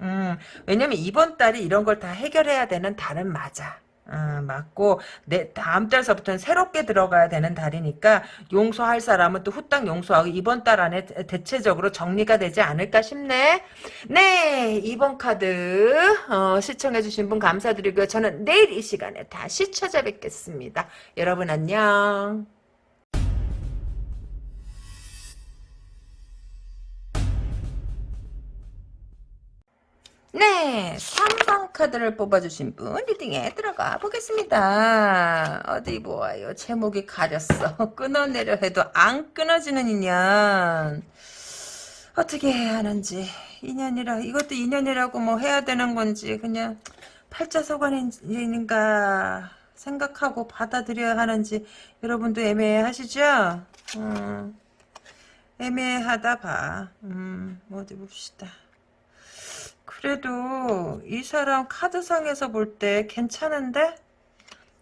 음, 왜냐면 이번 달이 이런 걸 다 해결해야 되는 달은 맞아. 어, 맞고 내 다음 달서부터는 새롭게 들어가야 되는 달이니까 용서할 사람은 또 후딱 용서하고 이번 달 안에 대체적으로 정리가 되지 않을까 싶네. 네 이번 카드 어, 시청해주신 분 감사드리고요. 저는 내일 이 시간에 다시 찾아뵙겠습니다. 여러분 안녕. 네, 3번 카드를 뽑아주신 분 리딩에 들어가 보겠습니다. 어디 보아요. 제목이 가렸어. *laughs* 끊어내려 해도 안 끊어지는 인연. 어떻게 해야 하는지. 인연이라 이것도 인연이라고 뭐 해야 되는 건지 그냥 팔자소관인가 생각하고 받아들여야 하는지 여러분도 애매하시죠? 음, 애매하다 봐. 음, 어디 봅시다. 그래도 이 사람 카드상에서 볼 때 괜찮은데?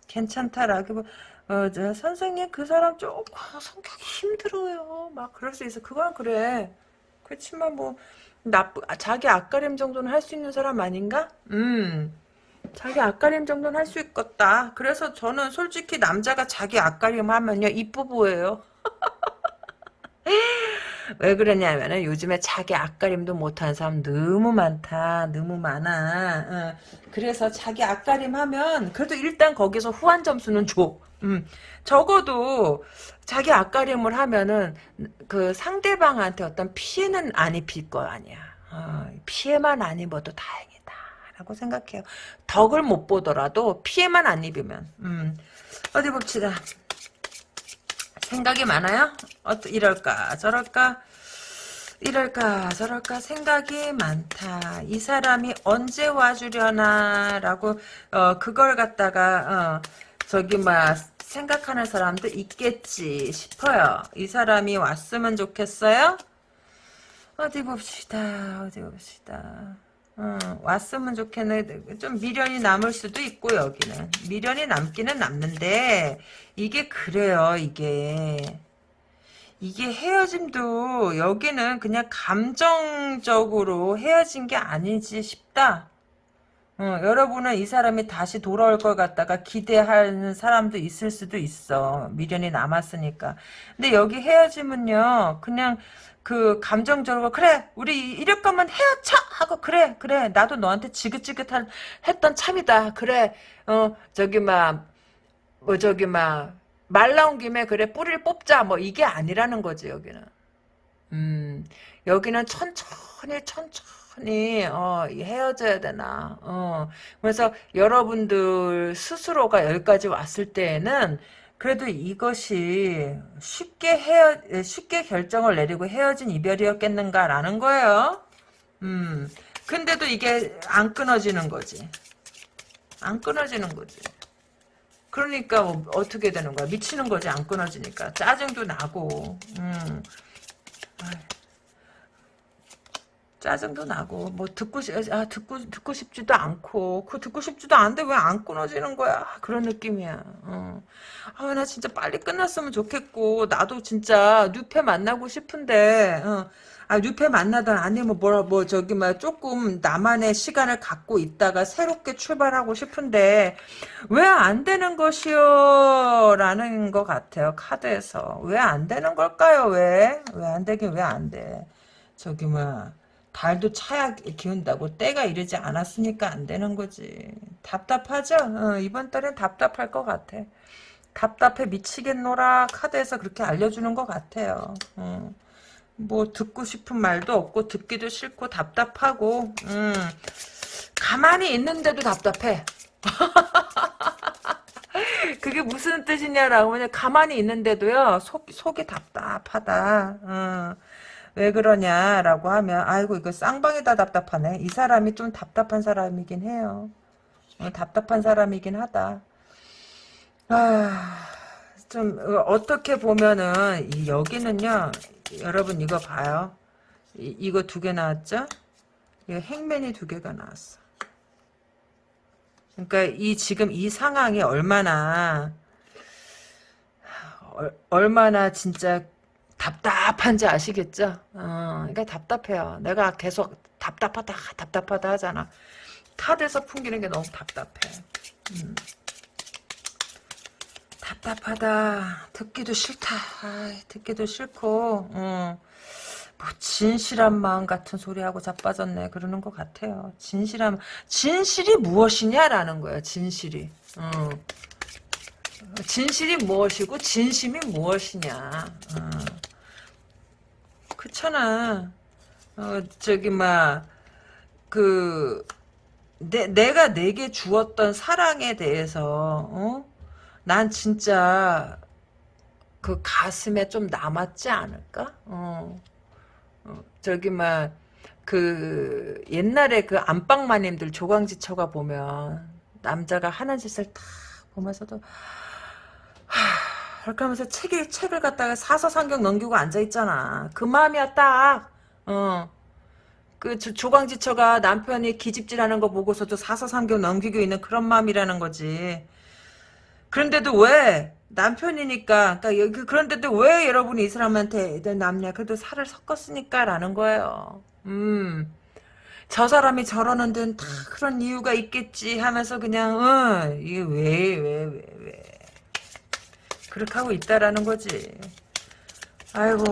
괜찮다라고 어, 저 선생님 그 사람 조금 성격이 힘들어요. 막 그럴 수 있어. 그건 그래. 그렇지만 뭐 나쁘 아, 자기 앞가림 정도는 할 수 있는 사람 아닌가? 음. 자기 앞가림 정도는 할 수 있겠다. 그래서 저는 솔직히 남자가 자기 앞가림 하면요 이쁘 보여요. *laughs* 왜 그러냐면은 요즘에 자기 앞가림도 못하는 사람 너무 많다. 너무 많아. 어. 그래서 자기 앞가림 하면 그래도 일단 거기서 후한 점수는 줘. 음. 적어도 자기 앞가림을 하면은 그 상대방한테 어떤 피해는 안 입힐 거 아니야. 어, 피해만 안 입어도 다행이다. 라고 생각해요. 덕을 못 보더라도 피해만 안 입으면. 음. 어디 봅시다. 생각이 많아요? 어, 이럴까 저럴까 이럴까 저럴까 생각이 많다. 이 사람이 언제 와주려나 라고 어, 그걸 갖다가 어, 저기 막 생각하는 사람도 있겠지 싶어요. 이 사람이 왔으면 좋겠어요? 어디 봅시다. 어디 봅시다. 어, 왔으면 좋겠네. 좀 미련이 남을 수도 있고 여기는 미련이 남기는 남는데 이게 그래요. 이게 이게 헤어짐도 여기는 그냥 감정적으로 헤어진 게 아니지 싶다. 어, 여러분은 이 사람이 다시 돌아올 것 같다가 기대하는 사람도 있을 수도 있어. 미련이 남았으니까. 근데 여기 헤어짐은요, 그냥 그 감정적으로 그래 우리 이럴 거면 헤어져 하고 그래 그래. 나도 너한테 지긋지긋한 했던 참이다. 그래. 어 저기 막 뭐 저기 막 말 나온 김에 그래 뿌리를 뽑자. 뭐 이게 아니라는 거지 여기는. 음 여기는 천천히 천천히 어 헤어져야 되나. 어. 그래서 여러분들 스스로가 여기까지 왔을 때에는 그래도 이것이 쉽게 헤어 쉽게 결정을 내리고 헤어진 이별이었겠는가라는 거예요. 음. 근데도 이게 안 끊어지는 거지. 안 끊어지는 거지. 그러니까 뭐 어떻게 되는 거야? 미치는 거지 안 끊어지니까 짜증도 나고. 음. 짜증도 나고 뭐 듣고 싶, 아 듣고 듣고 싶지도 않고 그 듣고 싶지도 않은데 왜 안 끊어지는 거야? 그런 느낌이야. 어. 아나 진짜 빨리 끝났으면 좋겠고 나도 진짜 뉴페 만나고 싶은데 어. 아 뉴페 만나던 아니면 뭐라 뭐 저기 막 조금 나만의 시간을 갖고 있다가 새롭게 출발하고 싶은데 왜 안 되는 것이요? 라는 것 같아요 카드에서. 왜 안 되는 걸까요? 왜? 왜 안 되긴 왜 안 돼? 저기 뭐 달도 차야 기운다고 때가 이르지 않았으니까 안 되는 거지. 답답하죠? 어, 이번 달엔 답답할 것 같아. 답답해 미치겠노라 카드에서 그렇게 알려주는 것 같아요. 어. 뭐 듣고 싶은 말도 없고 듣기도 싫고 답답하고 음. 가만히 있는데도 답답해. *laughs* 그게 무슨 뜻이냐라고 하면 가만히 있는데도요 속, 속이 답답하다. 어. 왜 그러냐라고 하면 아이고 이거 쌍방이다 답답하네. 이 사람이 좀 답답한 사람이긴 해요. 어, 답답한 사람이긴 하다. 아, 좀 어, 어떻게 보면은 여기는요. 여러분 이거 봐요. 이, 이거 두 개 나왔죠? 이 행맨이 두 개가 나왔어. 그러니까 이 지금 이 상황이 얼마나 얼마나 진짜 답답한지 아시겠죠? 어, 그러니까 답답해요. 내가 계속 답답하다, 답답하다 하잖아. 탓에서 풍기는 게 너무 답답해. 음. 답답하다. 듣기도 싫다. 아이, 듣기도 싫고, 어. 뭐 진실한 마음 같은 소리하고 자빠졌네. 그러는 것 같아요. 진실한, 진실이 무엇이냐라는 거예요. 진실이. 어. 진실이 무엇이고 진심이 무엇이냐. 어. 그렇잖아. 어, 저기, 막, 그, 내, 내가 내게 주었던 사랑에 대해서, 어? 난 진짜, 그 가슴에 좀 남았지 않을까? 어. 어 저기, 막, 그, 옛날에 그 안방 마님들 조광지처가 보면, 남자가 하는 짓을 딱 보면서도, 하, 그렇게 하면서 책을, 책을 갖다가 사서 상경 넘기고 앉아있잖아. 그 마음이야, 딱. 어. 그 조광지처가 남편이 기집질하는 거 보고서도 사서상경 넘기고 있는 그런 마음이라는 거지. 그런데도 왜 남편이니까 그러니까 그, 그런데도 왜 여러분이 이 사람한테 남냐 그래도 살을 섞었으니까라는 거예요. 음. 저 사람이 저러는 데는 다 그런 이유가 있겠지 하면서 그냥 어, 이게 왜 왜, 왜, 왜. 그렇게 하고 있다라는 거지. 아이고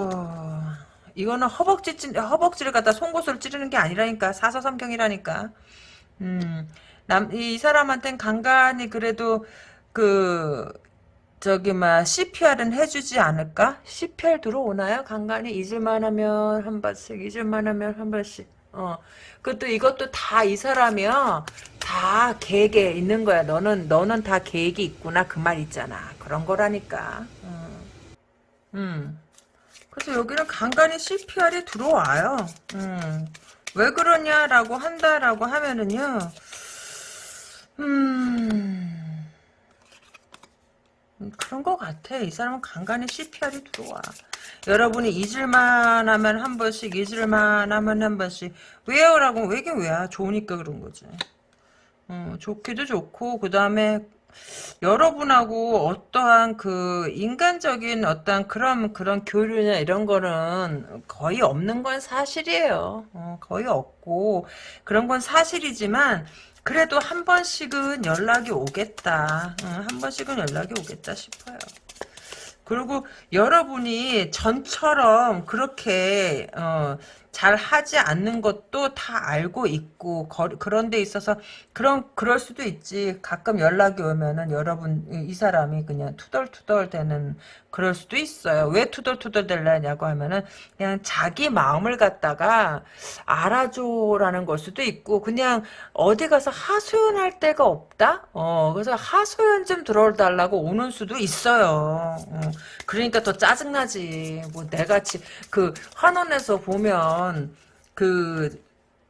이거는 허벅지 찌, 허벅지를 갖다 송곳으로 찌르는 게 아니라니까 사서삼경이라니까. 음, 남, 이 사람한텐 간간히 그래도 그 저기 막 CPR은 해주지 않을까? CPR 들어오나요? 간간히 잊을만 하면 한 번씩, 잊을만 하면 한 번씩. 어, 그것도 이것도 다 이 사람이요. 다 계획에 있는 거야. 너는 너는 다 계획이 있구나 그 말 있잖아. 그런 거라니까. 음. 음. 그래서 여기는 간간히 CPR이 들어와요. 음. 왜 그러냐라고 한다라고 하면은요. 음. 음, 그런 것 같아. 이 사람은 간간히 CPR이 들어와. 여러분이 잊을만 하면 한 번씩, 잊을만 하면 한 번씩. 왜요 라고, 왜긴 왜야. 좋으니까 그런 거지. 어, 좋기도 좋고, 그 다음에, 여러분하고 어떠한 그 인간적인 어떤 그런 그런 교류나 이런 거는 거의 없는 건 사실이에요. 어, 거의 없고 그런 건 사실이지만 그래도 한 번씩은 연락이 오겠다. 어, 한 번씩은 연락이 오겠다 싶어요. 그리고 여러분이 전처럼 그렇게 어, 잘 하지 않는 것도 다 알고 있고 거, 그런 데 있어서 그런 그럴 수도 있지 가끔 연락이 오면은 여러분 이, 이 사람이 그냥 투덜투덜 되는 그럴 수도 있어요. 왜 투덜투덜 될라냐고 하면은 그냥 자기 마음을 갖다가 알아줘라는 걸 수도 있고 그냥 어디 가서 하소연할 데가 없다? 어 그래서 하소연 좀 들어달라고 오는 수도 있어요. 어, 그러니까 더 짜증나지. 뭐 내같이 그 환원에서 보면 그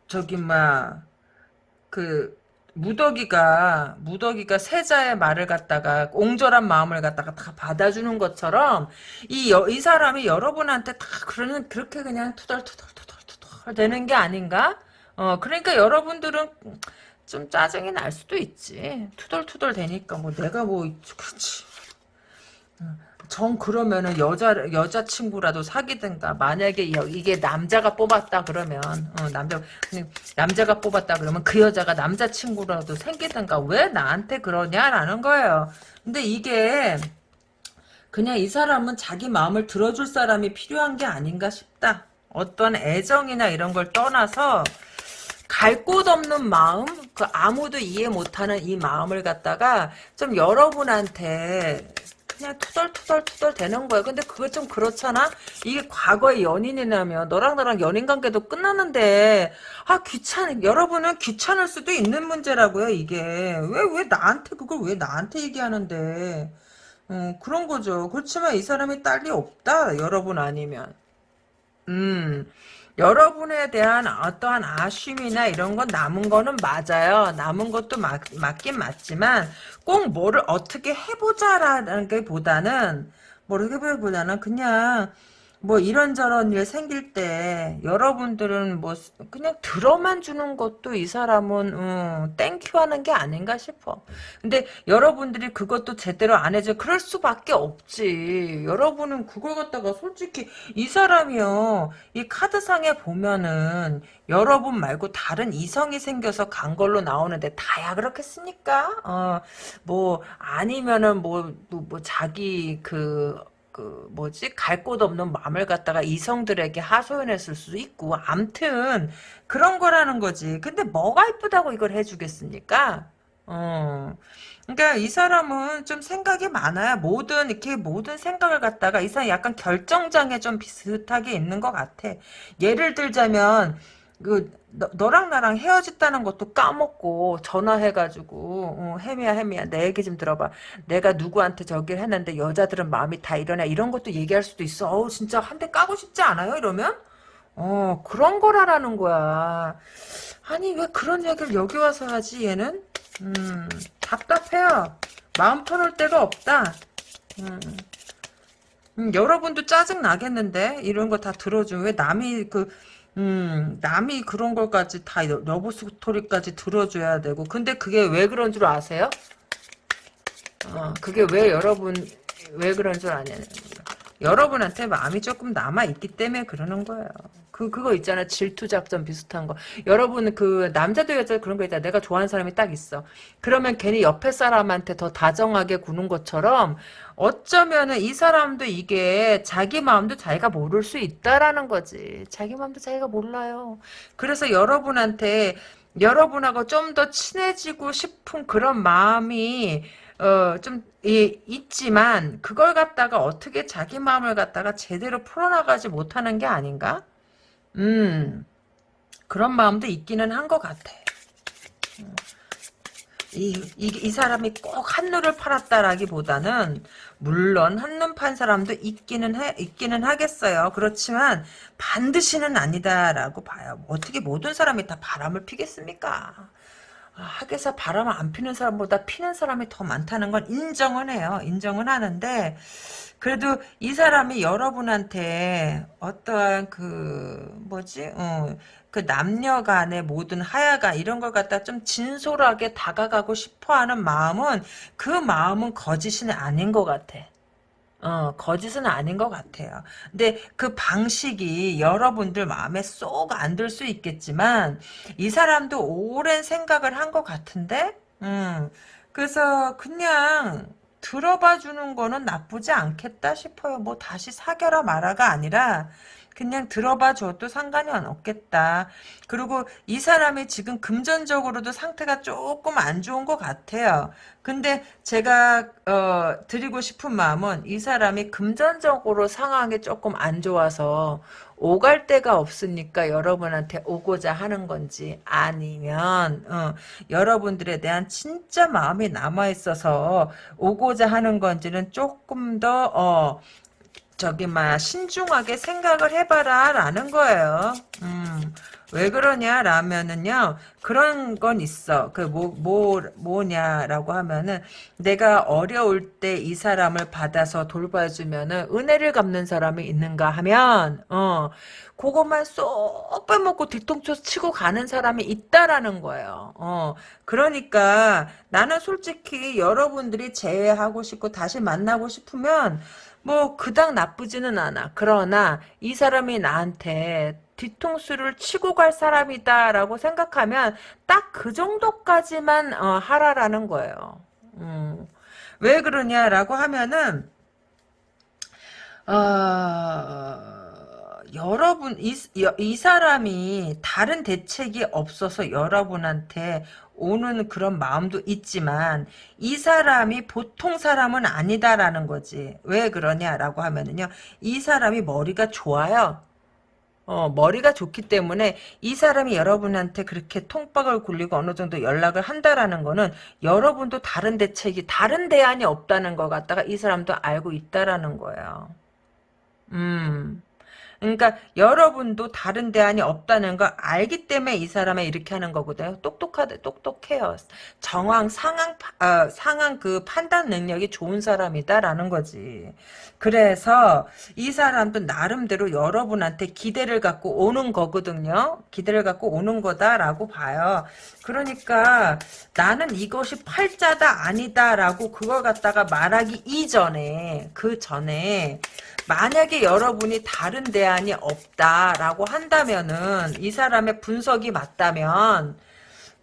저기 막그 무더기가 무더기가 세자의 말을 갖다가 옹졸한 마음을 갖다가 다 받아주는 것처럼 이이 사람이 여러분한테 다 그러는 그렇게 그냥 투덜투덜투덜투덜 되는 게 아닌가? 어 그러니까 여러분들은 좀 짜증이 날 수도 있지. 투덜투덜 되니까 뭐 내가 뭐 그렇지 정 그러면은 여자 여자 친구라도 사귀든가 만약에 이게 남자가 뽑았다 그러면 어, 남자 남자가 뽑았다 그러면 그 여자가 남자 친구라도 생기든가 왜 나한테 그러냐라는 거예요. 근데 이게 그냥 이 사람은 자기 마음을 들어줄 사람이 필요한 게 아닌가 싶다. 어떤 애정이나 이런 걸 떠나서 갈곳 없는 마음, 그 아무도 이해 못하는 이 마음을 갖다가 좀 여러분한테 그냥 투덜투덜 투덜 되는 거야. 근데 그거 좀 그렇잖아? 이게 과거의 연인이라면 너랑 나랑 연인 관계도 끝났는데 아 귀찮 여러분은 귀찮을 수도 있는 문제라고요. 이게 왜 왜 나한테 그걸 왜 나한테 얘기하는데 음, 그런 거죠. 그렇지만 이 사람이 딸이 없다. 여러분 아니면 음 여러분에 대한 어떠한 아쉬움이나 이런 건 남은 거는 맞아요. 남은 것도 맞, 맞긴 맞지만 꼭 뭐를 어떻게 해보자라는 게 보다는 뭐를 해보자보다는 그냥 뭐 이런저런 일 생길 때 여러분들은 뭐 그냥 들어만 주는 것도 이 사람은 음, thank you 하는 게 아닌가 싶어. 근데 여러분들이 그것도 제대로 안 해줘. 그럴 수밖에 없지. 여러분은 그걸 갖다가 솔직히 이 사람이요. 이 카드상에 보면은 여러분 말고 다른 이성이 생겨서 간 걸로 나오는데 다야 그렇겠습니까? 어, 뭐 아니면은 뭐, 뭐, 뭐 자기 그 그 뭐지? 갈 곳 없는 마음을 갖다가 이성들에게 하소연했을 수도 있고 암튼 그런 거라는 거지. 근데 뭐가 이쁘다고 이걸 해주겠습니까? 어. 그러니까 이 사람은 좀 생각이 많아요 모든 이렇게 모든 생각을 갖다가 이 사람 약간 결정장애 좀 비슷하게 있는 것 같아. 예를 들자면 그 너, 랑 나랑 헤어졌다는 것도 까먹고 전화해가지고 어, 혜미야 혜미야. 내 얘기 좀 들어봐. 내가 누구한테 저기를 했는데 여자들은 마음이 다 이러냐? 이런 것도 얘기할 수도 있어. 어우 진짜 한 대 까고 싶지 않아요 이러면? 어 그런 거라라는 거야. 아니 왜 그런 얘기를 여기 와서 하지 얘는? 음 답답해요. 마음 터놓을 데가 없다. 음. 음, 여러분도 짜증 나겠는데? 이런 거 다 들어주면 왜 남이 그 음, 남이 그런 걸까지 다 러브 스토리까지 들어줘야 되고. 근데 그게 왜 그런 줄 아세요? 어, 그게 왜 여러분, 왜 그런 줄 아냐. 여러분한테 마음이 조금 남아있기 때문에 그러는 거예요. 그, 그거 있잖아. 질투 작전 비슷한 거. 여러분, 그, 남자도 여자도 그런 거 있잖아. 내가 좋아하는 사람이 딱 있어. 그러면 괜히 옆에 사람한테 더 다정하게 구는 것처럼, 어쩌면은 이 사람도 이게 자기 마음도 자기가 모를 수 있다라는 거지. 자기 마음도 자기가 몰라요. 그래서 여러분한테, 여러분하고 좀 더 친해지고 싶은 그런 마음이, 어, 좀, 이, 있지만, 그걸 갖다가 어떻게 자기 마음을 갖다가 제대로 풀어나가지 못하는 게 아닌가? 음, 그런 마음도 있기는 한 것 같아. 이, 이, 이 사람이 꼭 한눈을 팔았다라기보다는, 물론 한눈 판 사람도 있기는 해, 있기는 하겠어요. 그렇지만, 반드시는 아니다라고 봐요. 어떻게 모든 사람이 다 바람을 피겠습니까? 아, 학에서 바람 안 피는 사람보다 피는 사람이 더 많다는 건 인정은 해요. 인정은 하는데 그래도 이 사람이 여러분한테 어떠한 그 뭐지 어, 그 남녀 간의 모든 하야가 이런 걸 갖다 좀 진솔하게 다가가고 싶어하는 마음은 그 마음은 거짓이 아닌 것 같아. 어, 거짓은 아닌 것 같아요. 근데 그 방식이 여러분들 마음에 쏙 안 들 수 있겠지만, 이 사람도 오랜 생각을 한 것 같은데, 음, 그래서 그냥 들어봐 주는 거는 나쁘지 않겠다 싶어요. 뭐 다시 사겨라 말아가 아니라, 그냥 들어봐 줘도 상관이 없겠다. 그리고 이 사람이 지금 금전적으로도 상태가 조금 안 좋은 것 같아요. 근데 제가 어, 드리고 싶은 마음은 이 사람이 금전적으로 상황이 조금 안 좋아서 오갈 데가 없으니까 여러분한테 오고자 하는 건지 아니면 어, 여러분들에 대한 진짜 마음이 남아 있어서 오고자 하는 건지는 조금 더 어, 저기 막 신중하게 생각을 해봐라 라는 거예요. 음, 왜 그러냐 라면은요 그런 건 있어. 그뭐 뭐 뭐냐라고 하면은 내가 어려울 때 이 사람을 받아서 돌봐주면은 은혜를 갚는 사람이 있는가 하면 어 그것만 쏙 빼먹고 뒤통수 치고 가는 사람이 있다라는 거예요. 어 그러니까 나는 솔직히 여러분들이 재회하고 싶고 다시 만나고 싶으면 뭐 그닥 나쁘지는 않아. 그러나 이 사람이 나한테 뒤통수를 치고 갈 사람이다 라고 생각하면 딱 그 정도까지만 어, 하라라는 거예요. 음. 왜 그러냐라고 하면은 어, 여러분 이, 이 사람이 다른 대책이 없어서 여러분한테 오는 그런 마음도 있지만 이 사람이 보통 사람은 아니다라는 거지. 왜 그러냐라고 하면은요. 이 사람이 머리가 좋아요. 어, 머리가 좋기 때문에 이 사람이 여러분한테 그렇게 통박을 굴리고 어느 정도 연락을 한다라는 거는 여러분도 다른 대책이 다른 대안이 없다는 것 같다가 이 사람도 알고 있다라는 거예요. 음. 그러니까 여러분도 다른 대안이 없다는 걸 알기 때문에 이 사람이 이렇게 하는 거거든요. 똑똑하다, 똑똑해요. 정황, 상황, 어, 상황 그 판단 능력이 좋은 사람이다라는 거지. 그래서 이 사람도 나름대로 여러분한테 기대를 갖고 오는 거거든요. 기대를 갖고 오는 거다라고 봐요. 그러니까 나는 이것이 팔자다 아니다라고 그걸 갖다가 말하기 이전에 그 전에 만약에 여러분이 다른 대안이 없다라고 한다면은 이 사람의 분석이 맞다면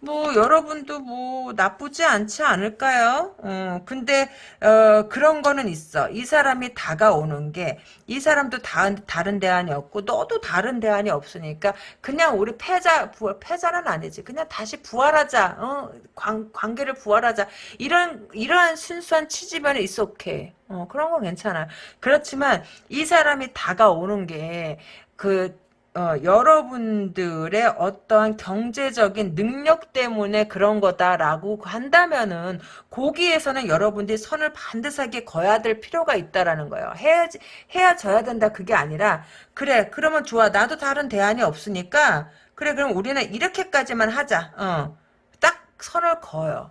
뭐 여러분도 뭐 나쁘지 않지 않을까요? 어, 근데 어, 그런 거는 있어. 이 사람이 다가오는 게 이 사람도 다, 다른 대안이 없고 너도 다른 대안이 없으니까 그냥 우리 패자 부, 패자는 아니지. 그냥 다시 부활하자. 어, 관, 관계를 부활하자. 이런 이러한 순수한 취지면 있어 오케이. 어, 그런 건 괜찮아. 그렇지만 이 사람이 다가오는 게그 어, 여러분들의 어떠한 경제적인 능력 때문에 그런 거다라고 한다면은 거기에서는 여러분들이 선을 반드시하게 거야 될 필요가 있다라는 거예요. 해야지 해야 져야 된다 그게 아니라 그래 그러면 좋아 나도 다른 대안이 없으니까 그래 그럼 우리는 이렇게까지만 하자. 어, 딱 선을 그어요.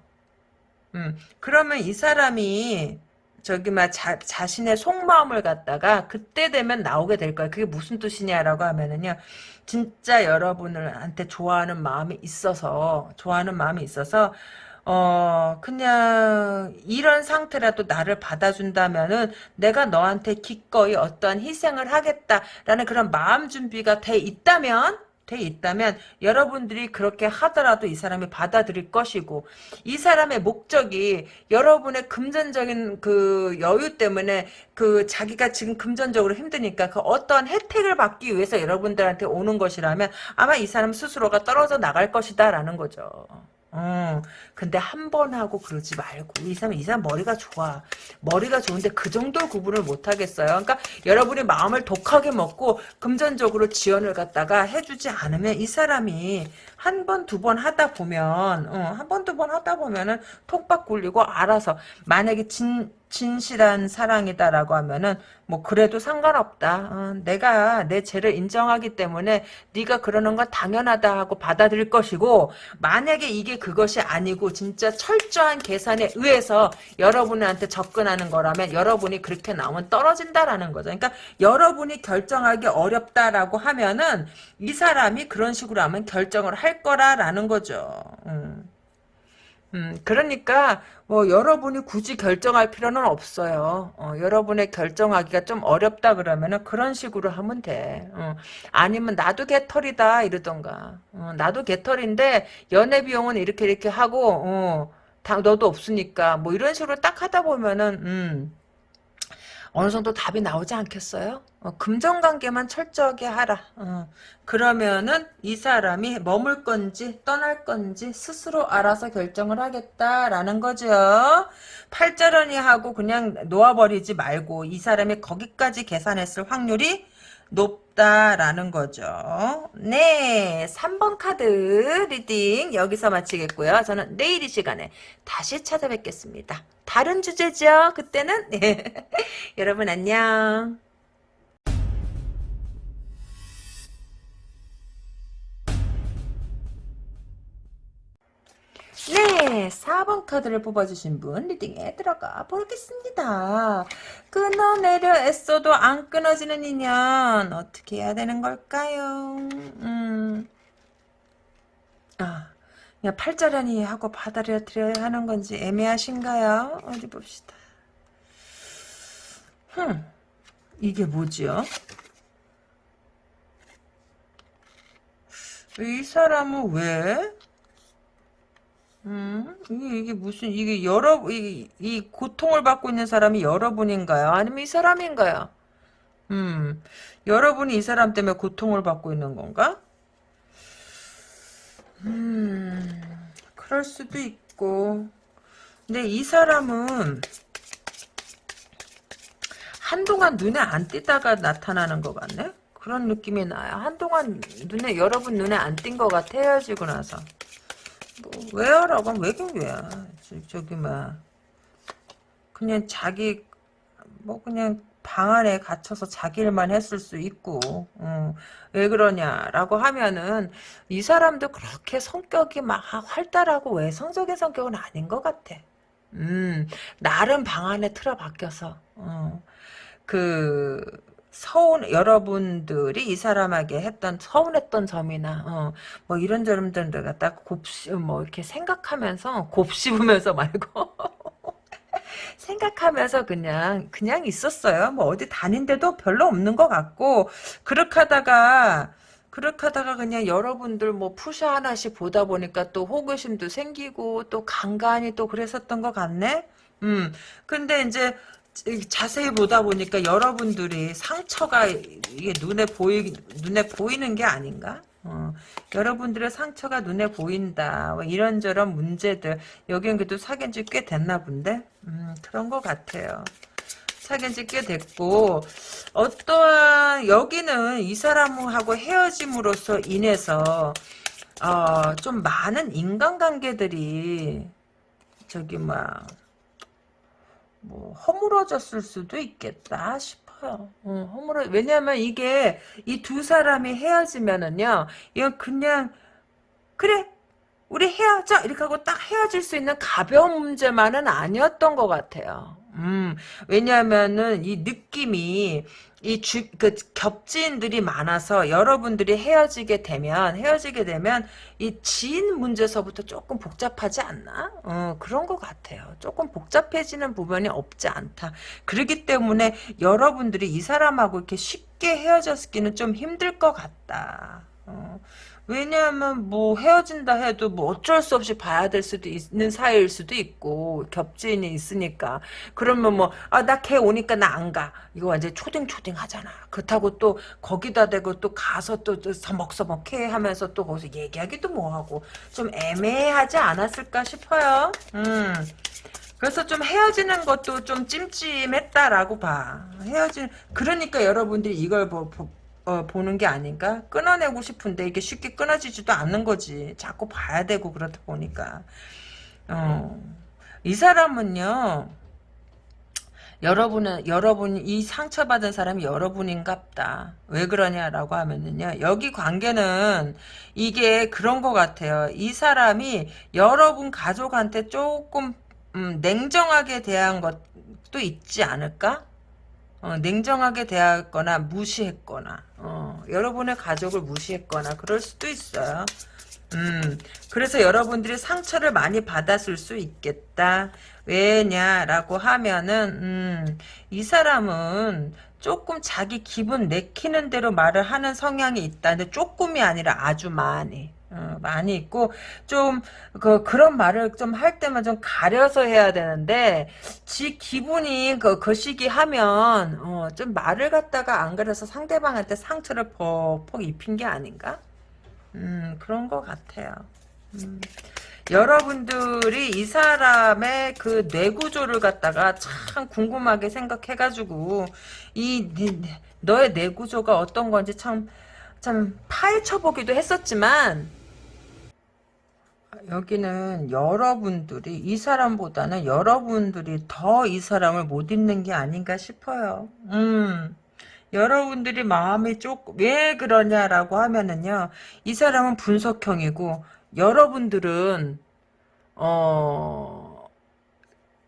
음, 그러면 이 사람이 저기 막 자, 자신의 속마음을 갖다가 그때 되면 나오게 될 거야. 그게 무슨 뜻이냐라고 하면은요. 진짜 여러분들한테 좋아하는 마음이 있어서 좋아하는 마음이 있어서 어, 그냥, 이런 상태라도 나를 받아준다면은, 내가 너한테 기꺼이 어떠한 희생을 하겠다라는 그런 마음 준비가 돼 있다면, 돼 있다면, 여러분들이 그렇게 하더라도 이 사람이 받아들일 것이고, 이 사람의 목적이 여러분의 금전적인 그 여유 때문에 그 자기가 지금 금전적으로 힘드니까 그 어떠한 혜택을 받기 위해서 여러분들한테 오는 것이라면 아마 이 사람 스스로가 떨어져 나갈 것이다라는 거죠. 어, 근데 한 번 하고 그러지 말고. 이 사람 이 사람 머리가 좋아. 머리가 좋은데 그 정도 구분을 못 하겠어요. 그러니까 여러분이 마음을 독하게 먹고 금전적으로 지원을 갖다가 해주지 않으면 이 사람이 한 번 두 번 하다 보면 어, 한 번 두 번 하다 보면은 톡박 굴리고 알아서 만약에 진 진실한 사랑이다라고 하면은 뭐 그래도 상관없다. 어, 내가 내 죄를 인정하기 때문에 네가 그러는 건 당연하다 하고 받아들일 것이고 만약에 이게 그것이 아니고 진짜 철저한 계산에 의해서 여러분한테 접근하는 거라면 여러분이 그렇게 나오면 떨어진다라는 거죠. 그러니까 여러분이 결정하기 어렵다라고 하면은 이 사람이 그런 식으로 하면 결정을 할 거라라는 거죠. 음. 음, 그러니까 뭐 여러분이 굳이 결정할 필요는 없어요. 어, 여러분의 결정하기가 좀 어렵다 그러면은 그런 식으로 하면 돼. 어, 아니면 나도 개털이다 이러던가. 어, 나도 개털인데 연애 비용은 이렇게 이렇게 하고 어, 다 너도 없으니까 뭐 이런 식으로 딱 하다 보면은 음, 어느 정도 답이 나오지 않겠어요? 어, 금전관계만 철저하게 하라. 어, 그러면은 이 사람이 머물 건지 떠날 건지 스스로 알아서 결정을 하겠다라는 거죠. 팔자련이 하고 그냥 놓아버리지 말고 이 사람이 거기까지 계산했을 확률이 높다라는 거죠. 네, 3번 카드 reading 여기서 마치겠고요. 저는 내일 이 시간에 다시 찾아뵙겠습니다. 다른 주제죠. 그때는 *laughs* 네. 여러분 안녕. 네, 4번 카드를 뽑아주신 분 reading에 들어가 보겠습니다. 끊어내려 애써도 안 끊어지는 인연 어떻게 해야 되는 걸까요? 음, 아, 그냥 팔자라니 하고 받아들여야 하는 건지 애매하신가요? 어디 봅시다. 흠, 이게 뭐지요? 이 사람은 왜? 음, 이게, 이게 무슨, 이게 여러, 이, 이 고통을 받고 있는 사람이 여러분인가요? 아니면 이 사람인가요? 음, 여러분이 이 사람 때문에 고통을 받고 있는 건가? 음, 그럴 수도 있고. 근데 이 사람은 한동안 눈에 안 띄다가 나타나는 것 같네? 그런 느낌이 나요. 한동안 눈에, 여러분 눈에 안 띈 것 같아, 헤어지고 나서. 뭐, 왜요라고 하면 왜긴 왜야. 저, 기 막, 그냥 자기, 뭐, 그냥 방 안에 갇혀서 자기 일만 했을 수 있고, 어, 왜 그러냐라고 하면은, 이 사람도 그렇게 성격이 막 활달하고 외성적인 성격은 아닌 것 같아. 음, 나름 방 안에 틀어박혀서, 어, 그, 서운 여러분들이 이 사람에게 했던 서운했던 점이나 어, 뭐 이런 점들을 갖다 곱씹 뭐 이렇게 생각하면서 곱씹으면서 말고 *laughs* 생각하면서 그냥 그냥 있었어요. 뭐 어디 다닌데도 별로 없는 것 같고 그렇게 하다가 그렇게 하다가 그냥 여러분들 뭐 푸샤 하나씩 보다 보니까 또 호기심도 생기고 또 간간히 또 그랬었던 것 같네. 음 근데 이제 자세히 보다 보니까 여러분들이 상처가 이게 눈에 보이 눈에 보이는 게 아닌가? 어, 여러분들의 상처가 눈에 보인다. 뭐 이런저런 문제들 여기는 그래도 사귄 지 꽤 됐나 본데 음, 그런 것 같아요. 사귄 지 꽤 됐고 어떠한 여기는 이 사람하고 헤어짐으로써 인해서 어, 좀 많은 인간관계들이 저기 막 뭐 허물어졌을 수도 있겠다 싶어요. 어, 허물어 왜냐하면 이게 이 두 사람이 헤어지면은요, 이건 그냥 그래 우리 헤어져 이렇게 하고 딱 헤어질 수 있는 가벼운 문제만은 아니었던 것 같아요. 음, 왜냐하면은 이 느낌이 이 주, 그, 겹지인들이 많아서 여러분들이 헤어지게 되면, 헤어지게 되면, 이 지인 문제서부터 조금 복잡하지 않나? 어, 그런 것 같아요. 조금 복잡해지는 부분이 없지 않다. 그렇기 때문에 여러분들이 이 사람하고 이렇게 쉽게 헤어졌기는 좀 힘들 것 같다. 어. 왜냐하면 뭐 헤어진다 해도 뭐 어쩔 수 없이 봐야 될 수도 있는 사이일 수도 있고 겹지인이 있으니까. 그러면 뭐 아 나 걔 오니까 나 안 가. 이거 완전 초딩 초딩 하잖아. 그렇다고 또 거기다 대고 또 가서 또, 또 서먹서먹해 하면서 또 거기서 얘기하기도 뭐하고. 좀 애매하지 않았을까 싶어요. 음. 그래서 좀 헤어지는 것도 좀 찜찜했다라고 봐. 헤어진 그러니까 여러분들이 이걸 뭐, 어, 보는 게 아닌가? 끊어내고 싶은데 이게 쉽게 끊어지지도 않는 거지. 자꾸 봐야 되고 그렇다 보니까. 어, 이 사람은요. 여러분은 여러분 이 상처받은 사람이 여러분인갑다. 왜 그러냐라고 하면은요. 여기 관계는 이게 그런 것 같아요. 이 사람이 여러분 가족한테 조금 음, 냉정하게 대한 것도 있지 않을까? 어, 냉정하게 대하거나 무시했거나 어, 여러분의 가족을 무시했거나 그럴 수도 있어요. 음, 그래서 여러분들이 상처를 많이 받았을 수 있겠다. 왜냐라고 하면은 음, 이 사람은 조금 자기 기분 내키는 대로 말을 하는 성향이 있다는데 조금이 아니라 아주 많이. 어, 많이 있고 좀 그 그런 말을 좀 할 때만 좀 가려서 해야 되는데 지 기분이 그, 그 시기 하면 어, 좀 말을 갖다가 안 그래서 상대방한테 상처를 퍽퍽 입힌 게 아닌가? 음 그런 것 같아요. 음. 여러분들이 이 사람의 그 뇌구조를 갖다가 참 궁금하게 생각해가지고 이 너의 뇌구조가 어떤 건지 참참 파헤쳐보기도 했었지만 여기는 여러분들이 이 사람보다는 여러분들이 더 이 사람을 못 잊는 게 아닌가 싶어요. 음. 여러분들이 마음이 조금 왜 그러냐라고 하면은요. 이 사람은 분석형이고 여러분들은 어